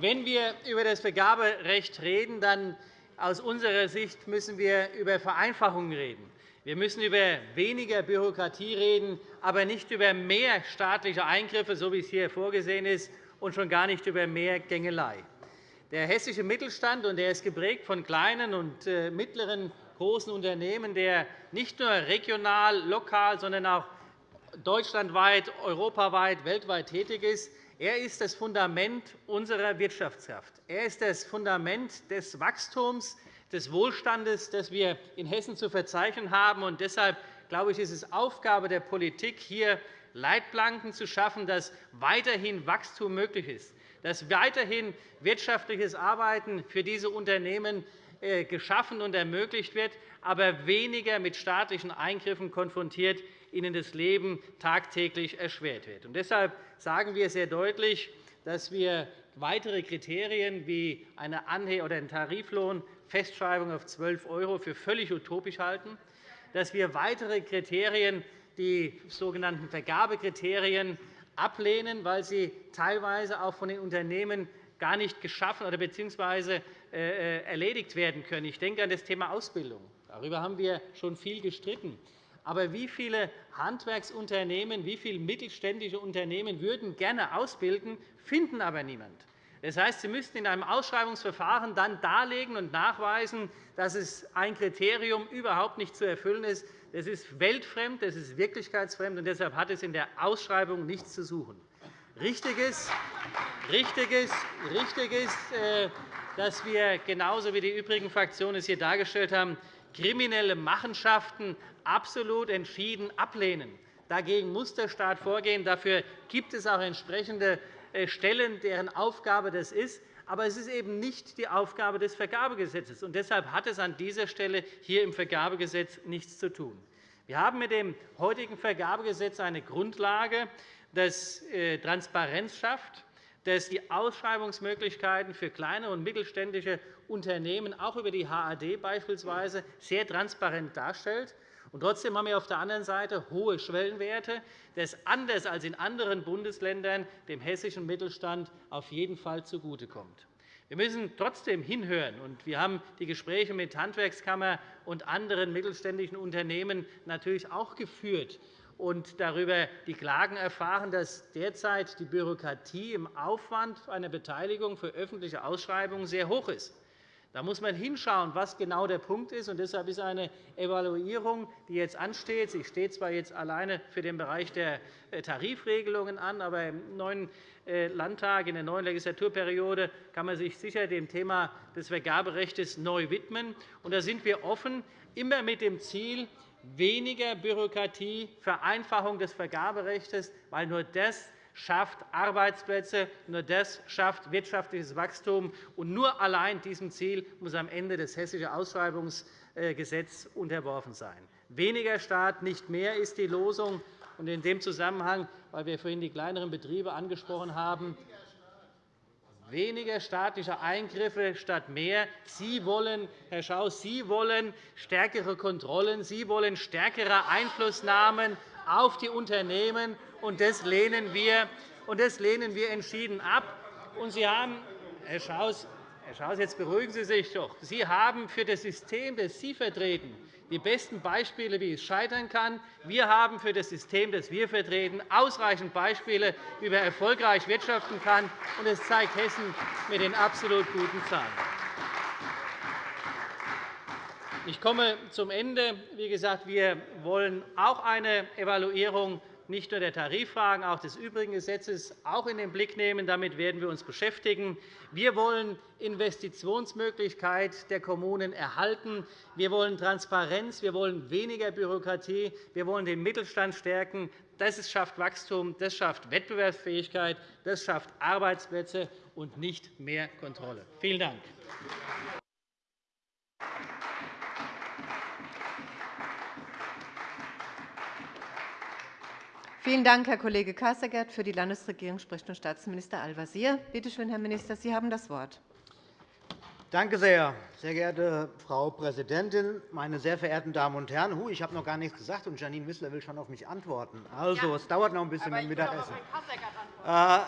wenn wir über das Vergaberecht reden, dann aus unserer Sicht müssen wir über Vereinfachungen reden. Wir müssen über weniger Bürokratie reden, aber nicht über mehr staatliche Eingriffe, so wie es hier vorgesehen ist, und schon gar nicht über mehr Gängelei. Der hessische Mittelstand und der ist geprägt von kleinen und äh, mittleren großen Unternehmen, der nicht nur regional, lokal, sondern auch deutschlandweit, europaweit, weltweit tätig ist. Er ist das Fundament unserer Wirtschaftskraft. Er ist das Fundament des Wachstums, des Wohlstandes, das wir in Hessen zu verzeichnen haben. Deshalb glaube ich, ist es Aufgabe der Politik, hier Leitplanken zu schaffen, dass weiterhin Wachstum möglich ist, dass weiterhin wirtschaftliches Arbeiten für diese Unternehmen äh, geschaffen und ermöglicht wird, aber weniger mit staatlichen Eingriffen konfrontiert, ihnen das Leben tagtäglich erschwert wird. Deshalb sagen wir sehr deutlich, dass wir weitere Kriterien wie eine Anhe oder eine Tariflohnfestschreibung auf 12 € für völlig utopisch halten, dass wir weitere Kriterien die sogenannten Vergabekriterien ablehnen, weil sie teilweise auch von den Unternehmen gar nicht geschaffen oder bzw. Äh, erledigt werden können. Ich denke an das Thema Ausbildung. Darüber haben wir schon viel gestritten. Aber wie viele Handwerksunternehmen, wie viele mittelständische Unternehmen würden gerne ausbilden, finden aber niemand? Das heißt, Sie müssten in einem Ausschreibungsverfahren dann darlegen und nachweisen, dass es ein Kriterium überhaupt nicht zu erfüllen ist. Das ist weltfremd, das ist wirklichkeitsfremd, und deshalb hat es in der Ausschreibung nichts zu suchen. Richtig ist, richtig ist, richtig ist äh, dass wir, genauso wie die übrigen Fraktionen es hier dargestellt haben, kriminelle Machenschaften absolut entschieden ablehnen. Dagegen muss der Staat vorgehen. Dafür gibt es auch entsprechende Stellen, deren Aufgabe das ist. Aber es ist eben nicht die Aufgabe des Vergabegesetzes. Und deshalb hat es an dieser Stelle hier im Vergabegesetz nichts zu tun. Wir haben mit dem heutigen Vergabegesetz eine Grundlage, das äh, Transparenz schafft, das die Ausschreibungsmöglichkeiten für kleine und mittelständische Unternehmen auch über die HAD beispielsweise sehr transparent darstellt. Und trotzdem haben wir auf der anderen Seite hohe Schwellenwerte, das anders als in anderen Bundesländern dem hessischen Mittelstand auf jeden Fall zugutekommt. Wir müssen trotzdem hinhören. und Wir haben die Gespräche mit Handwerkskammer und anderen mittelständischen Unternehmen natürlich auch geführt und darüber die Klagen erfahren, dass derzeit die Bürokratie im Aufwand einer Beteiligung für öffentliche Ausschreibungen sehr hoch ist. Da muss man hinschauen, was genau der Punkt ist. Und deshalb ist eine Evaluierung, die jetzt ansteht, sie steht zwar jetzt alleine für den Bereich der äh, Tarifregelungen an, aber im neuen äh, Landtag, in der neuen Legislaturperiode kann man sich sicher dem Thema des Vergaberechts neu widmen. Und da sind wir offen, immer mit dem Ziel, weniger Bürokratie, Vereinfachung des Vergaberechts, weil nur das schafft Arbeitsplätze, nur das schafft wirtschaftliches Wachstum. Und nur allein diesem Ziel muss am Ende das Hessische Ausschreibungsgesetz unterworfen sein. Weniger Staat, nicht mehr ist die Losung. in dem Zusammenhang, weil wir vorhin die kleineren Betriebe angesprochen haben, weniger staatliche Eingriffe statt mehr. Sie wollen, Herr Schaus, Sie wollen stärkere Kontrollen, Sie wollen stärkere Einflussnahmen auf die Unternehmen, und das lehnen wir, und das lehnen wir entschieden ab. Und Sie haben, Herr Schaus, Herr Schaus, jetzt beruhigen Sie sich doch. Sie haben für das System, das Sie vertreten, die besten Beispiele, wie es scheitern kann. Wir haben für das System, das wir vertreten, ausreichend Beispiele, wie man erfolgreich wirtschaften kann. Und das zeigt Hessen mit den absolut guten Zahlen. Ich komme zum Ende. Wie gesagt, wir wollen auch eine Evaluierung nicht nur der Tariffragen, auch des übrigen Gesetzes auch in den Blick nehmen. Damit werden wir uns beschäftigen. Wir wollen Investitionsmöglichkeit der Kommunen erhalten. Wir wollen Transparenz. Wir wollen weniger Bürokratie. Wir wollen den Mittelstand stärken. Das schafft Wachstum, das schafft Wettbewerbsfähigkeit, das schafft Arbeitsplätze und nicht mehr Kontrolle. Vielen Dank. Vielen Dank, Herr Kollege Kasseckert. Für die Landesregierung spricht nun Staatsminister Al-Wazir. Bitte schön, Herr Minister, Sie haben das Wort. Danke sehr, sehr geehrte Frau Präsidentin, meine sehr verehrten Damen und Herren! ich habe noch gar nichts gesagt, und Janine Wissler will schon auf mich antworten. Also, ja, es dauert noch ein bisschen mit dem Mittagessen. Äh,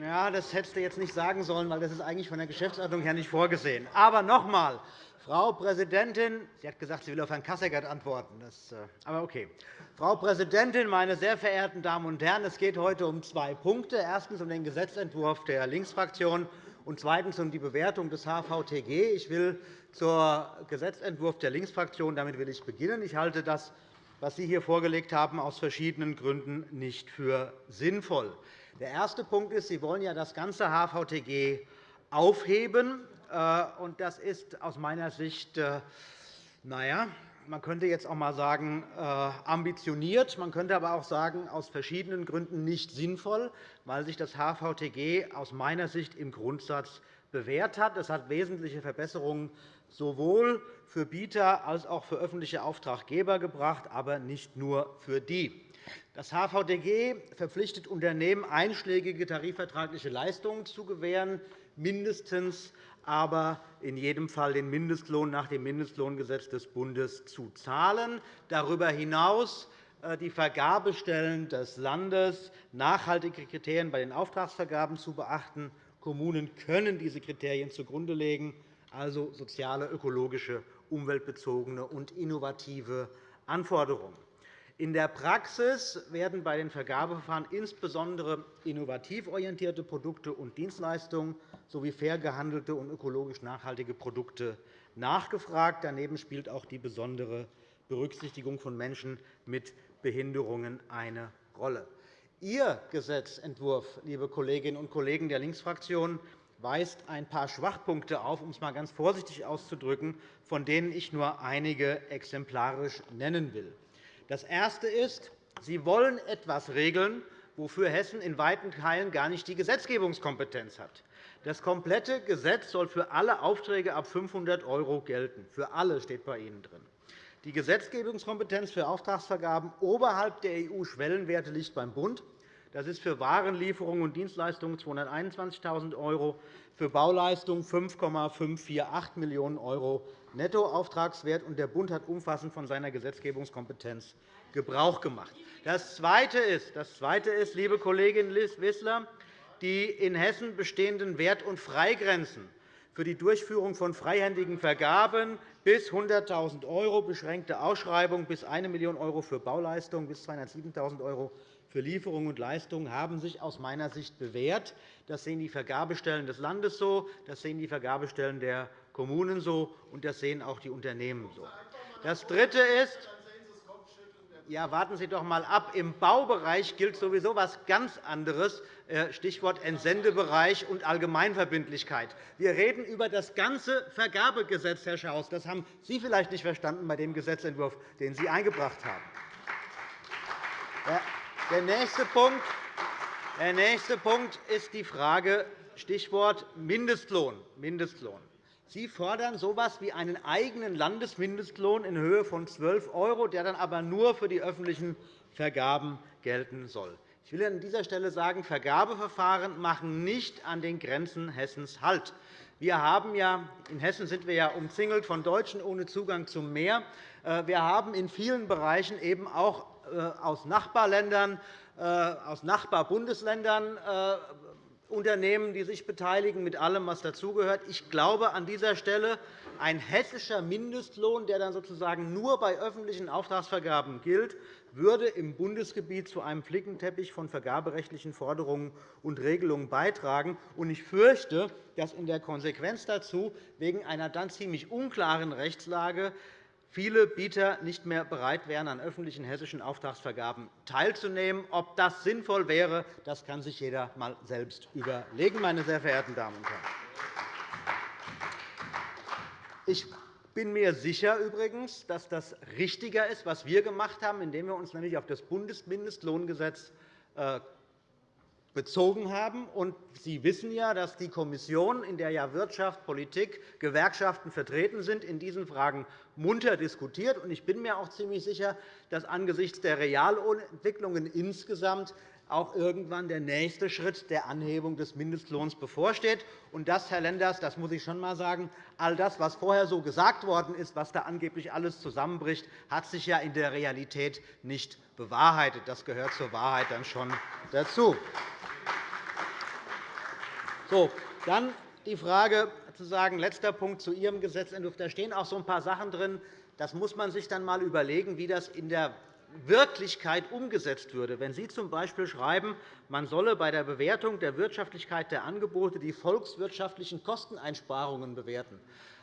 ja, das hättest du jetzt nicht sagen sollen, weil das ist eigentlich von der Geschäftsordnung her nicht vorgesehen. Aber noch einmal, Frau Präsidentin, sie hat gesagt, sie will auf Herrn Kasseckert antworten. Das, äh, aber okay. Frau Präsidentin, meine sehr verehrten Damen und Herren! Es geht heute um zwei Punkte. Erstens um den Gesetzentwurf der Linksfraktion und zweitens um die Bewertung des HVTG. Ich will zum Gesetzentwurf der Linksfraktion damit will ich beginnen. Ich halte das, was Sie hier vorgelegt haben, aus verschiedenen Gründen nicht für sinnvoll. Der erste Punkt ist, Sie wollen ja das ganze HVTG aufheben. Äh, das ist aus meiner Sicht, äh, naja, man könnte jetzt auch einmal sagen, äh, ambitioniert. Man könnte aber auch sagen, aus verschiedenen Gründen nicht sinnvoll, weil sich das HVTG aus meiner Sicht im Grundsatz bewährt hat. Es hat wesentliche Verbesserungen sowohl für Bieter als auch für öffentliche Auftraggeber gebracht, aber nicht nur für die. Das HVTG verpflichtet Unternehmen, einschlägige tarifvertragliche Leistungen zu gewähren, mindestens aber in jedem Fall den Mindestlohn nach dem Mindestlohngesetz des Bundes zu zahlen. Darüber hinaus äh, die Vergabestellen des Landes, nachhaltige Kriterien bei den Auftragsvergaben zu beachten. Kommunen können diese Kriterien zugrunde legen, also soziale, ökologische, umweltbezogene und innovative Anforderungen. In der Praxis werden bei den Vergabeverfahren insbesondere innovativ orientierte Produkte und Dienstleistungen sowie fair gehandelte und ökologisch nachhaltige Produkte nachgefragt. Daneben spielt auch die besondere Berücksichtigung von Menschen mit Behinderungen eine Rolle. Ihr Gesetzentwurf, liebe Kolleginnen und Kollegen der Linksfraktion, weist ein paar Schwachpunkte auf, um es einmal ganz vorsichtig auszudrücken, von denen ich nur einige exemplarisch nennen will. Das Erste ist, Sie wollen etwas regeln, wofür Hessen in weiten Teilen gar nicht die Gesetzgebungskompetenz hat. Das komplette Gesetz soll für alle Aufträge ab 500 € gelten. Für alle steht bei Ihnen drin. Die Gesetzgebungskompetenz für Auftragsvergaben oberhalb der EU-Schwellenwerte liegt beim Bund. Das ist für Warenlieferungen und Dienstleistungen 221.000 €, für Bauleistungen 5,548 Millionen € Nettoauftragswert. Der Bund hat umfassend von seiner Gesetzgebungskompetenz Gebrauch gemacht. Das Zweite ist, das Zweite ist liebe Kollegin Wissler, die in Hessen bestehenden Wert- und Freigrenzen für die Durchführung von freihändigen Vergaben bis 100.000 €, beschränkte Ausschreibung bis 1 Million € für Bauleistungen, bis 207.000 € für Lieferungen und Leistungen haben sich aus meiner Sicht bewährt. Das sehen die Vergabestellen des Landes so, das sehen die Vergabestellen der Kommunen so, und das sehen auch die Unternehmen so. Das Dritte ist, ja, warten Sie doch einmal ab. Im Baubereich gilt sowieso etwas ganz anderes, äh, Stichwort Entsendebereich und Allgemeinverbindlichkeit. Wir reden über das ganze Vergabegesetz, Herr Schaus. Das haben Sie vielleicht nicht verstanden bei dem Gesetzentwurf, den Sie eingebracht haben. Der nächste Punkt, der nächste Punkt ist die Frage Stichwort Mindestlohn. Mindestlohn. Sie fordern so etwas wie einen eigenen Landesmindestlohn in Höhe von 12 €, der dann aber nur für die öffentlichen Vergaben gelten soll. Ich will an dieser Stelle sagen, Vergabeverfahren machen nicht an den Grenzen Hessens Halt. Wir haben ja, in Hessen sind wir ja umzingelt von Deutschen ohne Zugang zum Meer. Äh, wir haben in vielen Bereichen eben auch äh, aus Nachbarländern, äh, aus Nachbarbundesländern Unternehmen, die sich beteiligen, mit allem, was dazugehört. Ich glaube an dieser Stelle, ein hessischer Mindestlohn, der dann sozusagen nur bei öffentlichen Auftragsvergaben gilt, würde im Bundesgebiet zu einem Flickenteppich von vergaberechtlichen Forderungen und Regelungen beitragen. Ich fürchte, dass in der Konsequenz dazu wegen einer dann ziemlich unklaren Rechtslage viele Bieter nicht mehr bereit wären, an öffentlichen hessischen Auftragsvergaben teilzunehmen. Ob das sinnvoll wäre, das kann sich jeder einmal selbst überlegen, meine sehr verehrten Damen und Herren. Ich bin mir sicher übrigens, dass das richtiger ist, was wir gemacht haben, indem wir uns nämlich auf das Bundesmindestlohngesetz äh, bezogen haben. Sie wissen ja, dass die Kommission, in der ja Wirtschaft, Politik, Gewerkschaften vertreten sind, in diesen Fragen munter diskutiert. Ich bin mir auch ziemlich sicher, dass angesichts der Realentwicklungen insgesamt auch irgendwann der nächste Schritt der Anhebung des Mindestlohns bevorsteht. Und das, Herr Lenders, das muss ich schon einmal sagen, all das, was vorher so gesagt worden ist, was da angeblich alles zusammenbricht, hat sich ja in der Realität nicht bewahrheitet. Das gehört zur Wahrheit dann schon dazu. So, dann die Frage, zu sagen, letzter Punkt zu Ihrem Gesetzentwurf. Da stehen auch so ein paar Sachen drin. Das muss man sich dann einmal überlegen, wie das in der Wirklichkeit umgesetzt würde. Wenn Sie z.B. schreiben, man solle bei der Bewertung der Wirtschaftlichkeit der Angebote die volkswirtschaftlichen Kosteneinsparungen bewerten,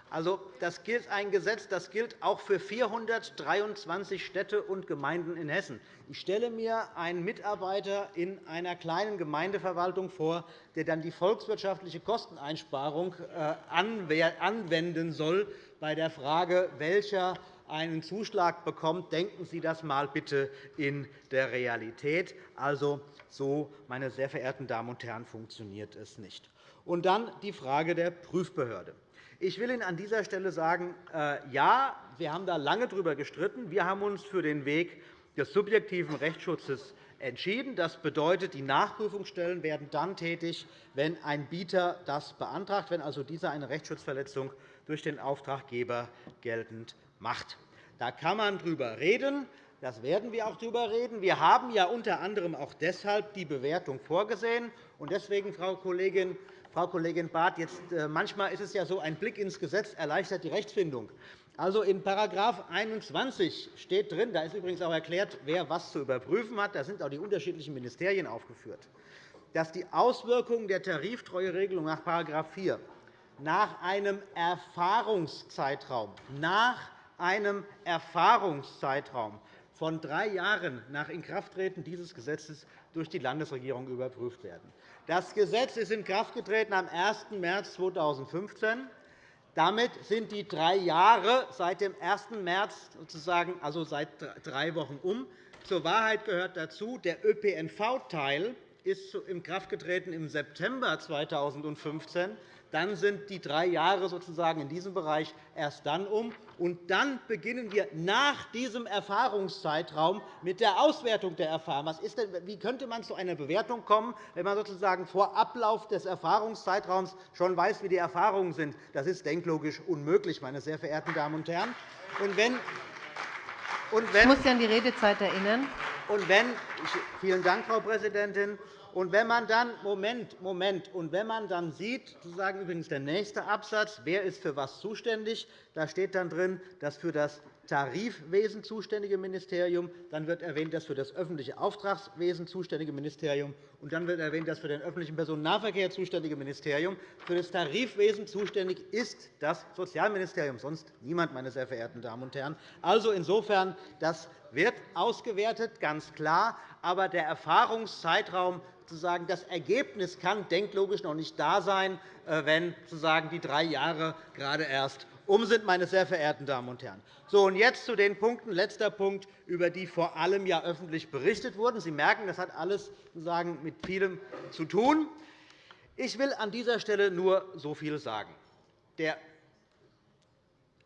also, das gilt ein Gesetz, das gilt auch für 423 Städte und Gemeinden in Hessen. Ich stelle mir einen Mitarbeiter in einer kleinen Gemeindeverwaltung vor, der dann die volkswirtschaftliche Kosteneinsparung äh, anwenden soll bei der Frage, welcher einen Zuschlag bekommt. Denken Sie das einmal bitte in der Realität. Also, so, meine sehr verehrten Damen und Herren, funktioniert es nicht. Und dann die Frage der Prüfbehörde. Ich will Ihnen an dieser Stelle sagen, äh, ja, wir haben da lange darüber gestritten. Wir haben uns für den Weg des subjektiven Rechtsschutzes entschieden. Das bedeutet, die Nachprüfungsstellen werden dann tätig, wenn ein Bieter das beantragt, wenn also dieser eine Rechtsschutzverletzung durch den Auftraggeber geltend macht. Da kann man darüber reden. Das werden wir auch darüber reden. Wir haben ja unter anderem auch deshalb die Bewertung vorgesehen. Deswegen, Frau Kollegin Frau Kollegin Barth, jetzt, äh, manchmal ist es ja so, ein Blick ins Gesetz erleichtert die Rechtsfindung. Also in § 21 steht drin, da ist übrigens auch erklärt, wer was zu überprüfen hat, da sind auch die unterschiedlichen Ministerien aufgeführt, dass die Auswirkungen der Tariftreueregelung nach § 4 nach einem Erfahrungszeitraum, nach einem Erfahrungszeitraum von drei Jahren nach Inkrafttreten dieses Gesetzes durch die Landesregierung überprüft werden. Das Gesetz ist in Kraft getreten am 1. März 2015. Damit sind die drei Jahre seit dem 1. März, sozusagen, also seit drei Wochen, um. Zur Wahrheit gehört dazu, der ÖPNV-Teil ist in Kraft getreten im September 2015 dann sind die drei Jahre sozusagen in diesem Bereich erst dann um. Und dann beginnen wir nach diesem Erfahrungszeitraum mit der Auswertung der Erfahrungen. wie könnte man zu einer Bewertung kommen, wenn man sozusagen vor Ablauf des Erfahrungszeitraums schon weiß, wie die Erfahrungen sind? Das ist denklogisch unmöglich, meine sehr verehrten Damen und Herren. Und wenn, und wenn, ich muss Sie an die Redezeit erinnern. Und wenn, vielen Dank, Frau Präsidentin. Und wenn man dann Moment, Moment, und wenn man dann sieht, sozusagen übrigens der nächste Absatz, wer ist für was zuständig, da steht dann drin, dass für das Tarifwesen zuständige Ministerium, dann wird erwähnt, dass für das öffentliche Auftragswesen zuständige Ministerium, und dann wird erwähnt, dass für den öffentlichen Personennahverkehr zuständige Ministerium. Für das Tarifwesen zuständig ist das Sozialministerium, sonst niemand, meine sehr verehrten Damen und Herren. Also insofern, das wird ausgewertet, ganz klar, aber der Erfahrungszeitraum sozusagen das Ergebnis kann denklogisch noch nicht da sein, äh, wenn sozusagen die drei Jahre gerade erst um sind, meine sehr verehrten Damen und Herren. So, und jetzt zu den Punkten, letzter Punkt, über die vor allem ja öffentlich berichtet wurde. Sie merken, das hat alles sozusagen mit vielem zu tun. Ich will an dieser Stelle nur so viel sagen. Der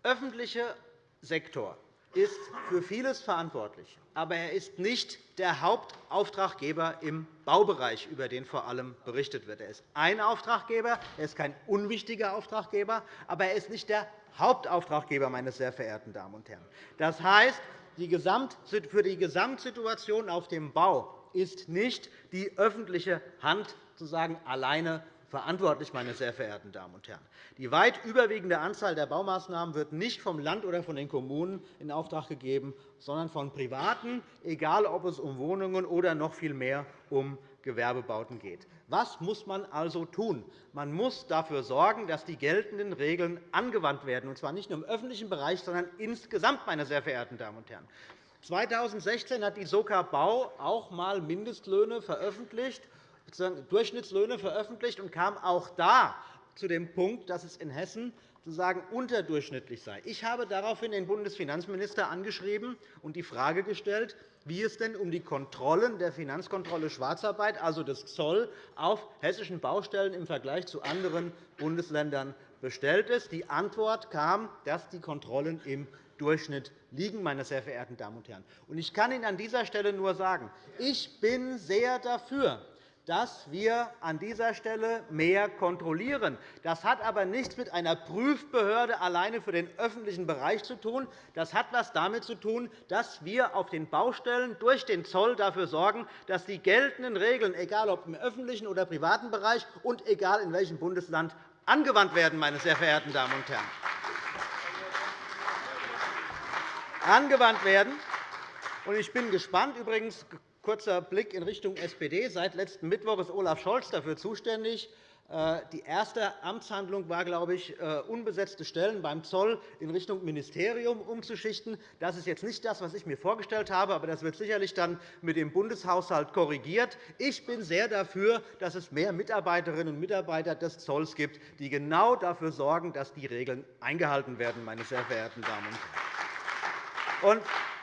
öffentliche Sektor ist für vieles verantwortlich, aber er ist nicht der Hauptauftraggeber im Baubereich, über den vor allem berichtet wird. Er ist ein Auftraggeber, er ist kein unwichtiger Auftraggeber, aber er ist nicht der Hauptauftraggeber, meine sehr verehrten Damen und Herren. Das heißt, für die Gesamtsituation auf dem Bau ist nicht die öffentliche Hand sozusagen alleine verantwortlich, meine sehr verehrten Damen und Herren. Die weit überwiegende Anzahl der Baumaßnahmen wird nicht vom Land oder von den Kommunen in Auftrag gegeben, sondern von Privaten, egal ob es um Wohnungen oder noch viel mehr um Gewerbebauten geht. Was muss man also tun? Man muss dafür sorgen, dass die geltenden Regeln angewandt werden, und zwar nicht nur im öffentlichen Bereich, sondern insgesamt, meine sehr verehrten Damen und Herren. 2016 hat die Soka Bau auch einmal Mindestlöhne veröffentlicht Durchschnittslöhne veröffentlicht und kam auch da zu dem Punkt, dass es in Hessen sozusagen unterdurchschnittlich sei. Ich habe daraufhin den Bundesfinanzminister angeschrieben und die Frage gestellt, wie es denn um die Kontrollen der Finanzkontrolle Schwarzarbeit, also des Zoll, auf hessischen Baustellen im Vergleich zu anderen Bundesländern bestellt ist. Die Antwort kam, dass die Kontrollen im Durchschnitt liegen, meine sehr verehrten Damen und Herren. Ich kann Ihnen an dieser Stelle nur sagen, ich bin sehr dafür, dass wir an dieser Stelle mehr kontrollieren. Das hat aber nichts mit einer Prüfbehörde alleine für den öffentlichen Bereich zu tun. Das hat etwas damit zu tun, dass wir auf den Baustellen durch den Zoll dafür sorgen, dass die geltenden Regeln, egal ob im öffentlichen oder privaten Bereich und egal in welchem Bundesland, angewandt werden, meine sehr verehrten Damen und Herren. Angewandt werden. Ich bin gespannt. Übrigens Kurzer Blick in Richtung SPD. Seit letzten Mittwoch ist Olaf Scholz dafür zuständig. Äh, die erste Amtshandlung war, glaube ich, äh, unbesetzte Stellen beim Zoll in Richtung Ministerium umzuschichten. Das ist jetzt nicht das, was ich mir vorgestellt habe, aber das wird sicherlich dann mit dem Bundeshaushalt korrigiert. Ich bin sehr dafür, dass es mehr Mitarbeiterinnen und Mitarbeiter des Zolls gibt, die genau dafür sorgen, dass die Regeln eingehalten werden, meine sehr verehrten Damen und Herren.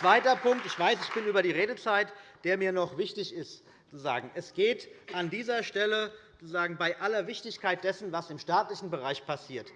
Zweiter Punkt. Ich weiß, ich bin über die Redezeit, der mir noch wichtig ist. Zu sagen. Es geht an dieser Stelle bei aller Wichtigkeit dessen, was im staatlichen Bereich passiert,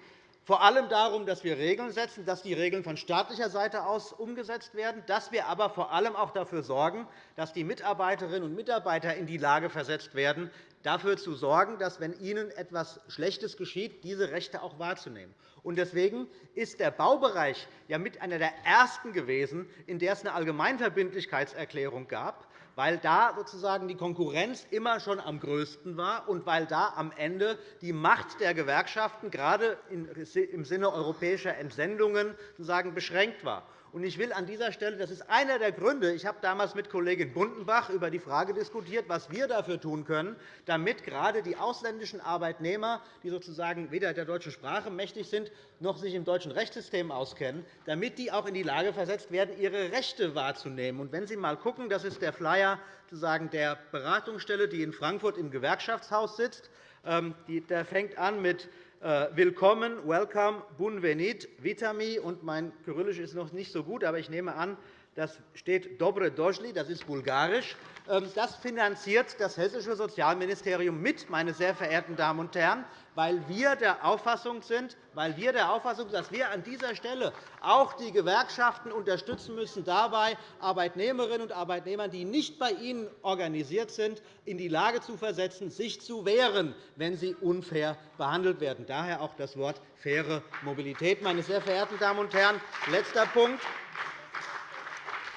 vor allem darum, dass wir Regeln setzen, dass die Regeln von staatlicher Seite aus umgesetzt werden, dass wir aber vor allem auch dafür sorgen, dass die Mitarbeiterinnen und Mitarbeiter in die Lage versetzt werden, dafür zu sorgen, dass, wenn ihnen etwas Schlechtes geschieht, diese Rechte auch wahrzunehmen. Deswegen ist der Baubereich ja mit einer der ersten gewesen, in der es eine Allgemeinverbindlichkeitserklärung gab, weil da sozusagen die Konkurrenz immer schon am größten war und weil da am Ende die Macht der Gewerkschaften gerade im Sinne europäischer Entsendungen sozusagen beschränkt war. Ich will an dieser Stelle, das ist einer der Gründe, ich habe damals mit Kollegin Bundenbach über die Frage diskutiert, was wir dafür tun können, damit gerade die ausländischen Arbeitnehmer, die sozusagen weder der deutschen Sprache mächtig sind, noch sich im deutschen Rechtssystem auskennen, damit die auch in die Lage versetzt werden, ihre Rechte wahrzunehmen. Und wenn Sie einmal schauen, das ist der Flyer der Beratungsstelle, die in Frankfurt im Gewerkschaftshaus sitzt. Ähm, der fängt an mit Willkommen, Welcome, Bunvenit, Vitami. Und mein Kyrillisch ist noch nicht so gut, aber ich nehme an, das steht Dobre Dojli, das ist bulgarisch. Ähm, das finanziert das Hessische Sozialministerium mit, meine sehr verehrten Damen und Herren weil wir der Auffassung sind, weil wir der Auffassung sind, dass wir an dieser Stelle auch die Gewerkschaften unterstützen müssen, dabei Arbeitnehmerinnen und Arbeitnehmer, die nicht bei ihnen organisiert sind, in die Lage zu versetzen, sich zu wehren, wenn sie unfair behandelt werden. Daher auch das Wort faire Mobilität. Meine sehr verehrten Damen und Herren, letzter Punkt.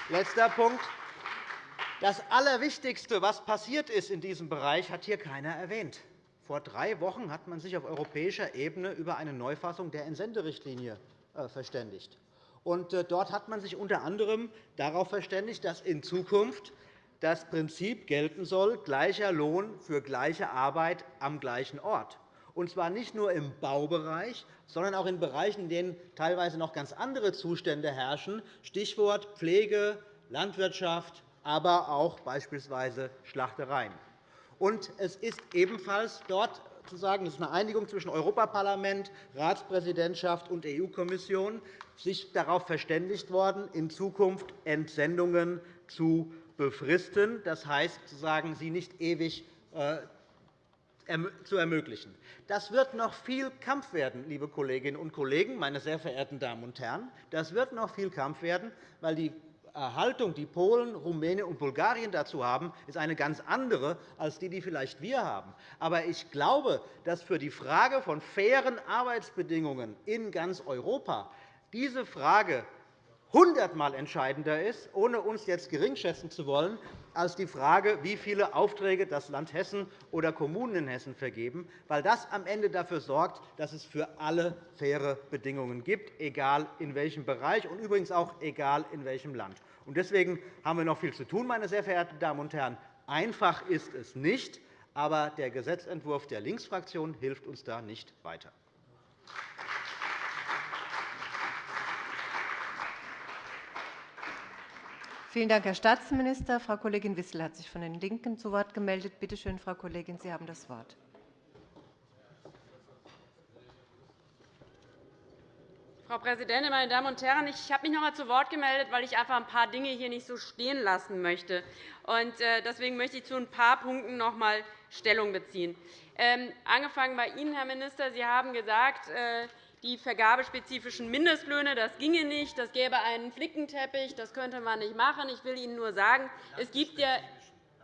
Letzter Punkt. Das Allerwichtigste, was passiert ist in diesem Bereich, hat hier keiner erwähnt. Vor drei Wochen hat man sich auf europäischer Ebene über eine Neufassung der Entsenderichtlinie äh, verständigt. Äh, dort hat man sich unter anderem darauf verständigt, dass in Zukunft das Prinzip gelten soll, gleicher Lohn für gleiche Arbeit am gleichen Ort. Und zwar nicht nur im Baubereich, sondern auch in Bereichen, in denen teilweise noch ganz andere Zustände herrschen, Stichwort Pflege, Landwirtschaft, aber auch beispielsweise Schlachtereien. Und es ist ebenfalls dort zu sagen, es ist eine Einigung zwischen Europaparlament, Ratspräsidentschaft und EU-Kommission, sich darauf verständigt worden, in Zukunft Entsendungen zu befristen, das heißt, sie nicht ewig äh, zu ermöglichen. Das wird noch viel Kampf werden, liebe Kolleginnen und Kollegen, meine sehr verehrten Damen und Herren. Das wird noch viel Kampf werden, weil die Haltung, die Polen, Rumänien und Bulgarien dazu haben, ist eine ganz andere als die, die vielleicht wir haben. Aber ich glaube, dass für die Frage von fairen Arbeitsbedingungen in ganz Europa diese Frage hundertmal entscheidender ist, ohne uns jetzt geringschätzen zu wollen, als die Frage, wie viele Aufträge das Land Hessen oder Kommunen in Hessen vergeben, weil das am Ende dafür sorgt, dass es für alle faire Bedingungen gibt, egal in welchem Bereich und übrigens auch egal in welchem Land. Deswegen haben wir noch viel zu tun, meine sehr verehrten Damen und Herren. Einfach ist es nicht, aber der Gesetzentwurf der Linksfraktion hilft uns da nicht weiter. Vielen Dank, Herr Staatsminister. Frau Kollegin Wissel hat sich von den LINKEN zu Wort gemeldet. Bitte schön, Frau Kollegin, Sie haben das Wort. Frau Präsidentin, meine Damen und Herren! Ich habe mich noch einmal zu Wort gemeldet, weil ich einfach ein paar Dinge hier nicht so stehen lassen möchte. Äh, deswegen möchte ich zu ein paar Punkten noch einmal Stellung beziehen. Ähm, angefangen bei Ihnen, Herr Minister. Sie haben gesagt, äh, die vergabespezifischen Mindestlöhne, das ginge nicht, das gäbe einen Flickenteppich, das könnte man nicht machen. Ich will Ihnen nur sagen, es gibt ja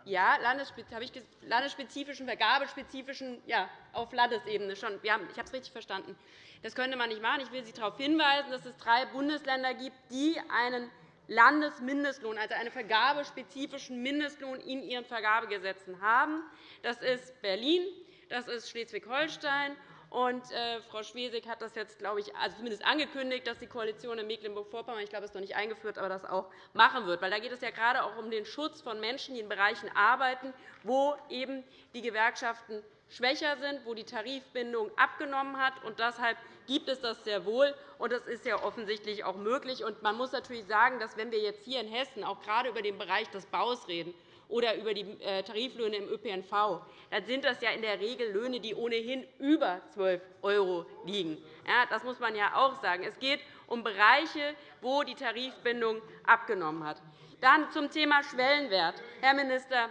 ja, landesspezifischen, vergabespezifischen, ja, auf Landesebene schon. Ich habe es richtig verstanden. Das könnte man nicht machen. Ich will Sie darauf hinweisen, dass es drei Bundesländer gibt, die einen Landesmindestlohn, also einen vergabespezifischen Mindestlohn in ihren Vergabegesetzen haben. Das ist Berlin, das ist Schleswig-Holstein und, äh, Frau Schwesig hat das jetzt, glaube ich, also zumindest angekündigt, dass die Koalition in Mecklenburg-Vorpommern, ich glaube, es ist noch nicht eingeführt, aber das auch machen wird. Weil da geht es ja gerade auch um den Schutz von Menschen, die in Bereichen arbeiten, wo eben die Gewerkschaften schwächer sind, wo die Tarifbindung abgenommen hat. Und deshalb gibt es das sehr wohl, und das ist ja offensichtlich auch möglich. Und man muss natürlich sagen, dass wenn wir jetzt hier in Hessen auch gerade über den Bereich des Baus reden oder über die äh, Tariflöhne im ÖPNV, dann sind das ja in der Regel Löhne, die ohnehin über 12 € liegen. Das muss man ja auch sagen. Es geht um Bereiche, wo die Tarifbindung abgenommen hat. Dann zum Thema Schwellenwert. Herr Minister,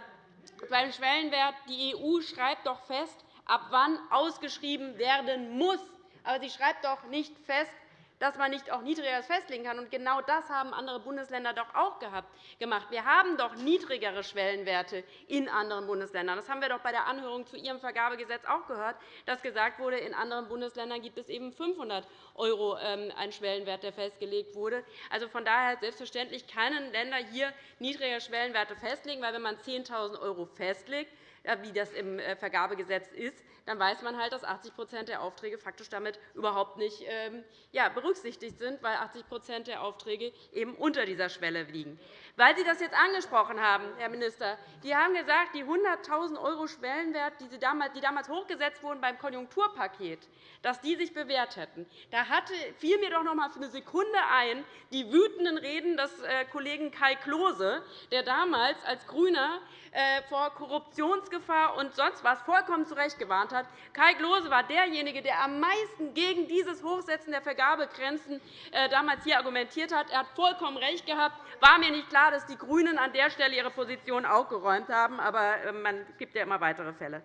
beim Schwellenwert die EU schreibt doch fest, ab wann ausgeschrieben werden muss. Aber sie schreibt doch nicht fest, dass man nicht auch Niedrigeres festlegen kann. Und genau das haben andere Bundesländer doch auch gemacht. Wir haben doch niedrigere Schwellenwerte in anderen Bundesländern. Das haben wir doch bei der Anhörung zu Ihrem Vergabegesetz auch gehört, dass gesagt wurde, in anderen Bundesländern gibt es eben 500 € ähm, einen Schwellenwert, der festgelegt wurde. Also von daher selbstverständlich können Länder hier niedrigere Schwellenwerte festlegen, weil wenn man 10.000 € festlegt, wie das im äh, Vergabegesetz ist, dann weiß man halt, dass 80% der Aufträge faktisch damit überhaupt nicht ähm, berücksichtigt sind, weil 80% der Aufträge eben unter dieser Schwelle liegen. Weil Sie das jetzt angesprochen haben, Herr Minister, die haben gesagt, die 100.000 € Schwellenwert, die damals hochgesetzt wurden beim Konjunkturpaket, dass die sich bewährt hätten. Da fiel mir doch noch einmal für eine Sekunde ein, die wütenden Reden des äh, Kollegen Kai Klose, der damals als GRÜNER äh, vor Korruptionsgefahr und sonst was vollkommen zu Recht gewarnt hat. Kai Klose war derjenige, der am meisten gegen dieses Hochsetzen der Vergabegrenzen äh, damals hier argumentiert hat. Er hat vollkommen recht gehabt. War mir nicht klar, dass die GRÜNEN an der Stelle ihre Position auch geräumt haben. Aber man gibt ja immer weitere Fälle.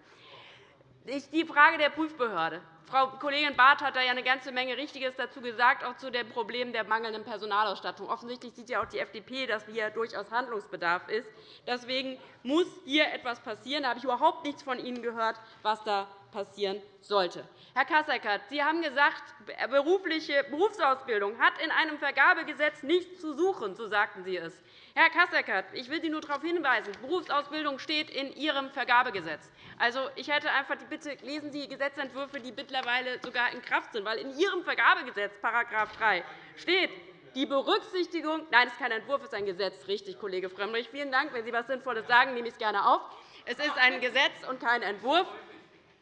Die Frage der Prüfbehörde. Frau Kollegin Barth hat da ja eine ganze Menge Richtiges dazu gesagt, auch zu dem Problem der mangelnden Personalausstattung. Offensichtlich sieht ja auch die FDP, dass hier durchaus Handlungsbedarf ist. Deswegen muss hier etwas passieren. Da habe ich überhaupt nichts von Ihnen gehört, was da passieren sollte. Herr Kasseckert, Sie haben gesagt, berufliche Berufsausbildung hat in einem Vergabegesetz nichts zu suchen, so sagten Sie es. Herr Kasseckert, ich will Sie nur darauf hinweisen, Berufsausbildung steht in Ihrem Vergabegesetz. Also, ich hätte einfach die Bitte, lesen Sie Gesetzentwürfe, die mittlerweile sogar in Kraft sind. Weil in Ihrem Vergabegesetz, § 3, steht, die Berücksichtigung – nein, es ist kein Entwurf, es ist ein Gesetz, richtig, Kollege Frömmrich. Vielen Dank. Wenn Sie etwas Sinnvolles sagen, nehme ich es gerne auf. Es ist ein Gesetz und kein Entwurf.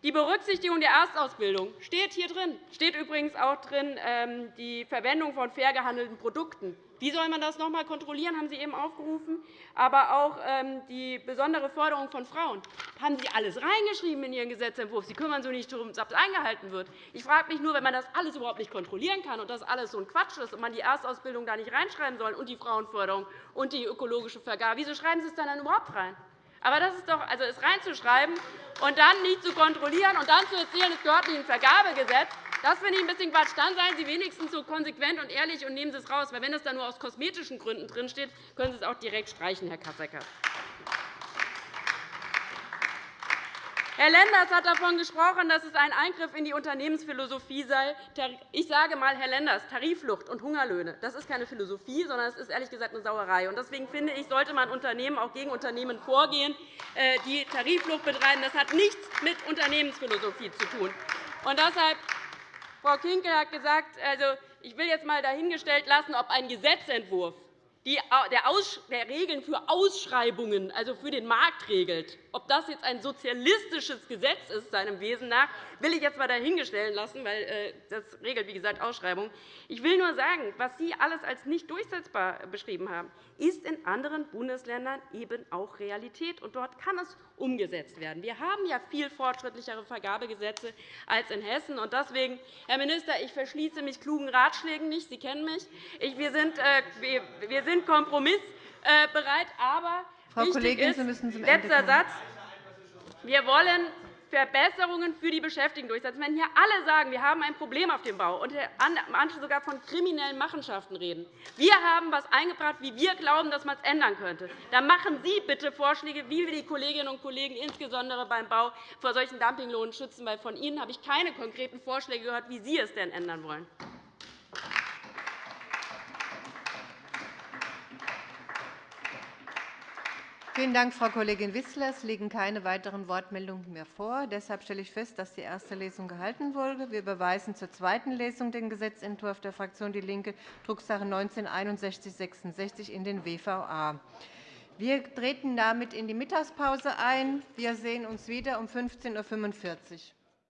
Die Berücksichtigung der Erstausbildung steht hier drin. Es steht übrigens auch drin ähm, die Verwendung von fair gehandelten Produkten. Wie soll man das noch einmal kontrollieren, haben Sie eben aufgerufen. Aber auch ähm, die besondere Förderung von Frauen haben Sie alles reingeschrieben in Ihren Gesetzentwurf. Sie kümmern sich nicht darum, dass das eingehalten wird. Ich frage mich nur, wenn man das alles überhaupt nicht kontrollieren kann und das alles so ein Quatsch ist und man die Erstausbildung da nicht reinschreiben soll und die Frauenförderung und die ökologische Vergabe, wieso schreiben Sie es dann überhaupt rein? Aber das ist doch, also es reinzuschreiben und dann nicht zu kontrollieren und dann zu erzählen, es gehört nicht ins Vergabegesetz, das finde ich ein bisschen Quatsch. Dann seien Sie wenigstens so konsequent und ehrlich und nehmen Sie es raus. Weil wenn es dann nur aus kosmetischen Gründen drinsteht, können Sie es auch direkt streichen, Herr Kasseckert. Herr Lenders hat davon gesprochen, dass es ein Eingriff in die Unternehmensphilosophie sei. Ich sage einmal, Herr Lenders, Tariflucht und Hungerlöhne das ist keine Philosophie, sondern es ist ehrlich gesagt eine Sauerei. Deswegen finde ich, sollte man Unternehmen auch gegen Unternehmen vorgehen, äh, die Tariflucht betreiben. Das hat nichts mit Unternehmensphilosophie zu tun. Und deshalb, Frau Kinkel hat gesagt, also, ich will jetzt einmal dahingestellt lassen, ob ein Gesetzentwurf der Regeln für Ausschreibungen, also für den Markt regelt. Ob das jetzt ein sozialistisches Gesetz ist, seinem Wesen nach, will ich jetzt einmal dahingestellt lassen, weil äh, das regelt, wie gesagt, Ausschreibungen. Ich will nur sagen, was Sie alles als nicht durchsetzbar beschrieben haben, ist in anderen Bundesländern eben auch Realität. Und dort kann es umgesetzt werden. Wir haben ja viel fortschrittlichere Vergabegesetze als in Hessen. Und deswegen, Herr Minister, ich verschließe mich klugen Ratschlägen nicht. Sie kennen mich. Wir sind, äh, wir sind kompromissbereit. Aber Frau Kollegin, ist, Sie müssen zum Ende letzter Satz, wir wollen Verbesserungen für die Beschäftigten durchsetzen. Wenn hier alle sagen, wir haben ein Problem auf dem Bau und manche sogar von kriminellen Machenschaften reden, wir haben etwas eingebracht, wie wir glauben, dass man es ändern könnte, dann machen Sie bitte Vorschläge, wie wir die Kolleginnen und Kollegen insbesondere beim Bau vor solchen Dumpinglohnen schützen. Weil von Ihnen habe ich keine konkreten Vorschläge gehört, wie Sie es denn ändern wollen. Vielen Dank, Frau Kollegin Wissler. Es liegen keine weiteren Wortmeldungen mehr vor. Deshalb stelle ich fest, dass die erste Lesung gehalten wurde. Wir überweisen zur zweiten Lesung den Gesetzentwurf der Fraktion DIE LINKE, Drucksache 19-6166, in den WVA. Wir treten damit in die Mittagspause ein. Wir sehen uns wieder um 15.45 Uhr.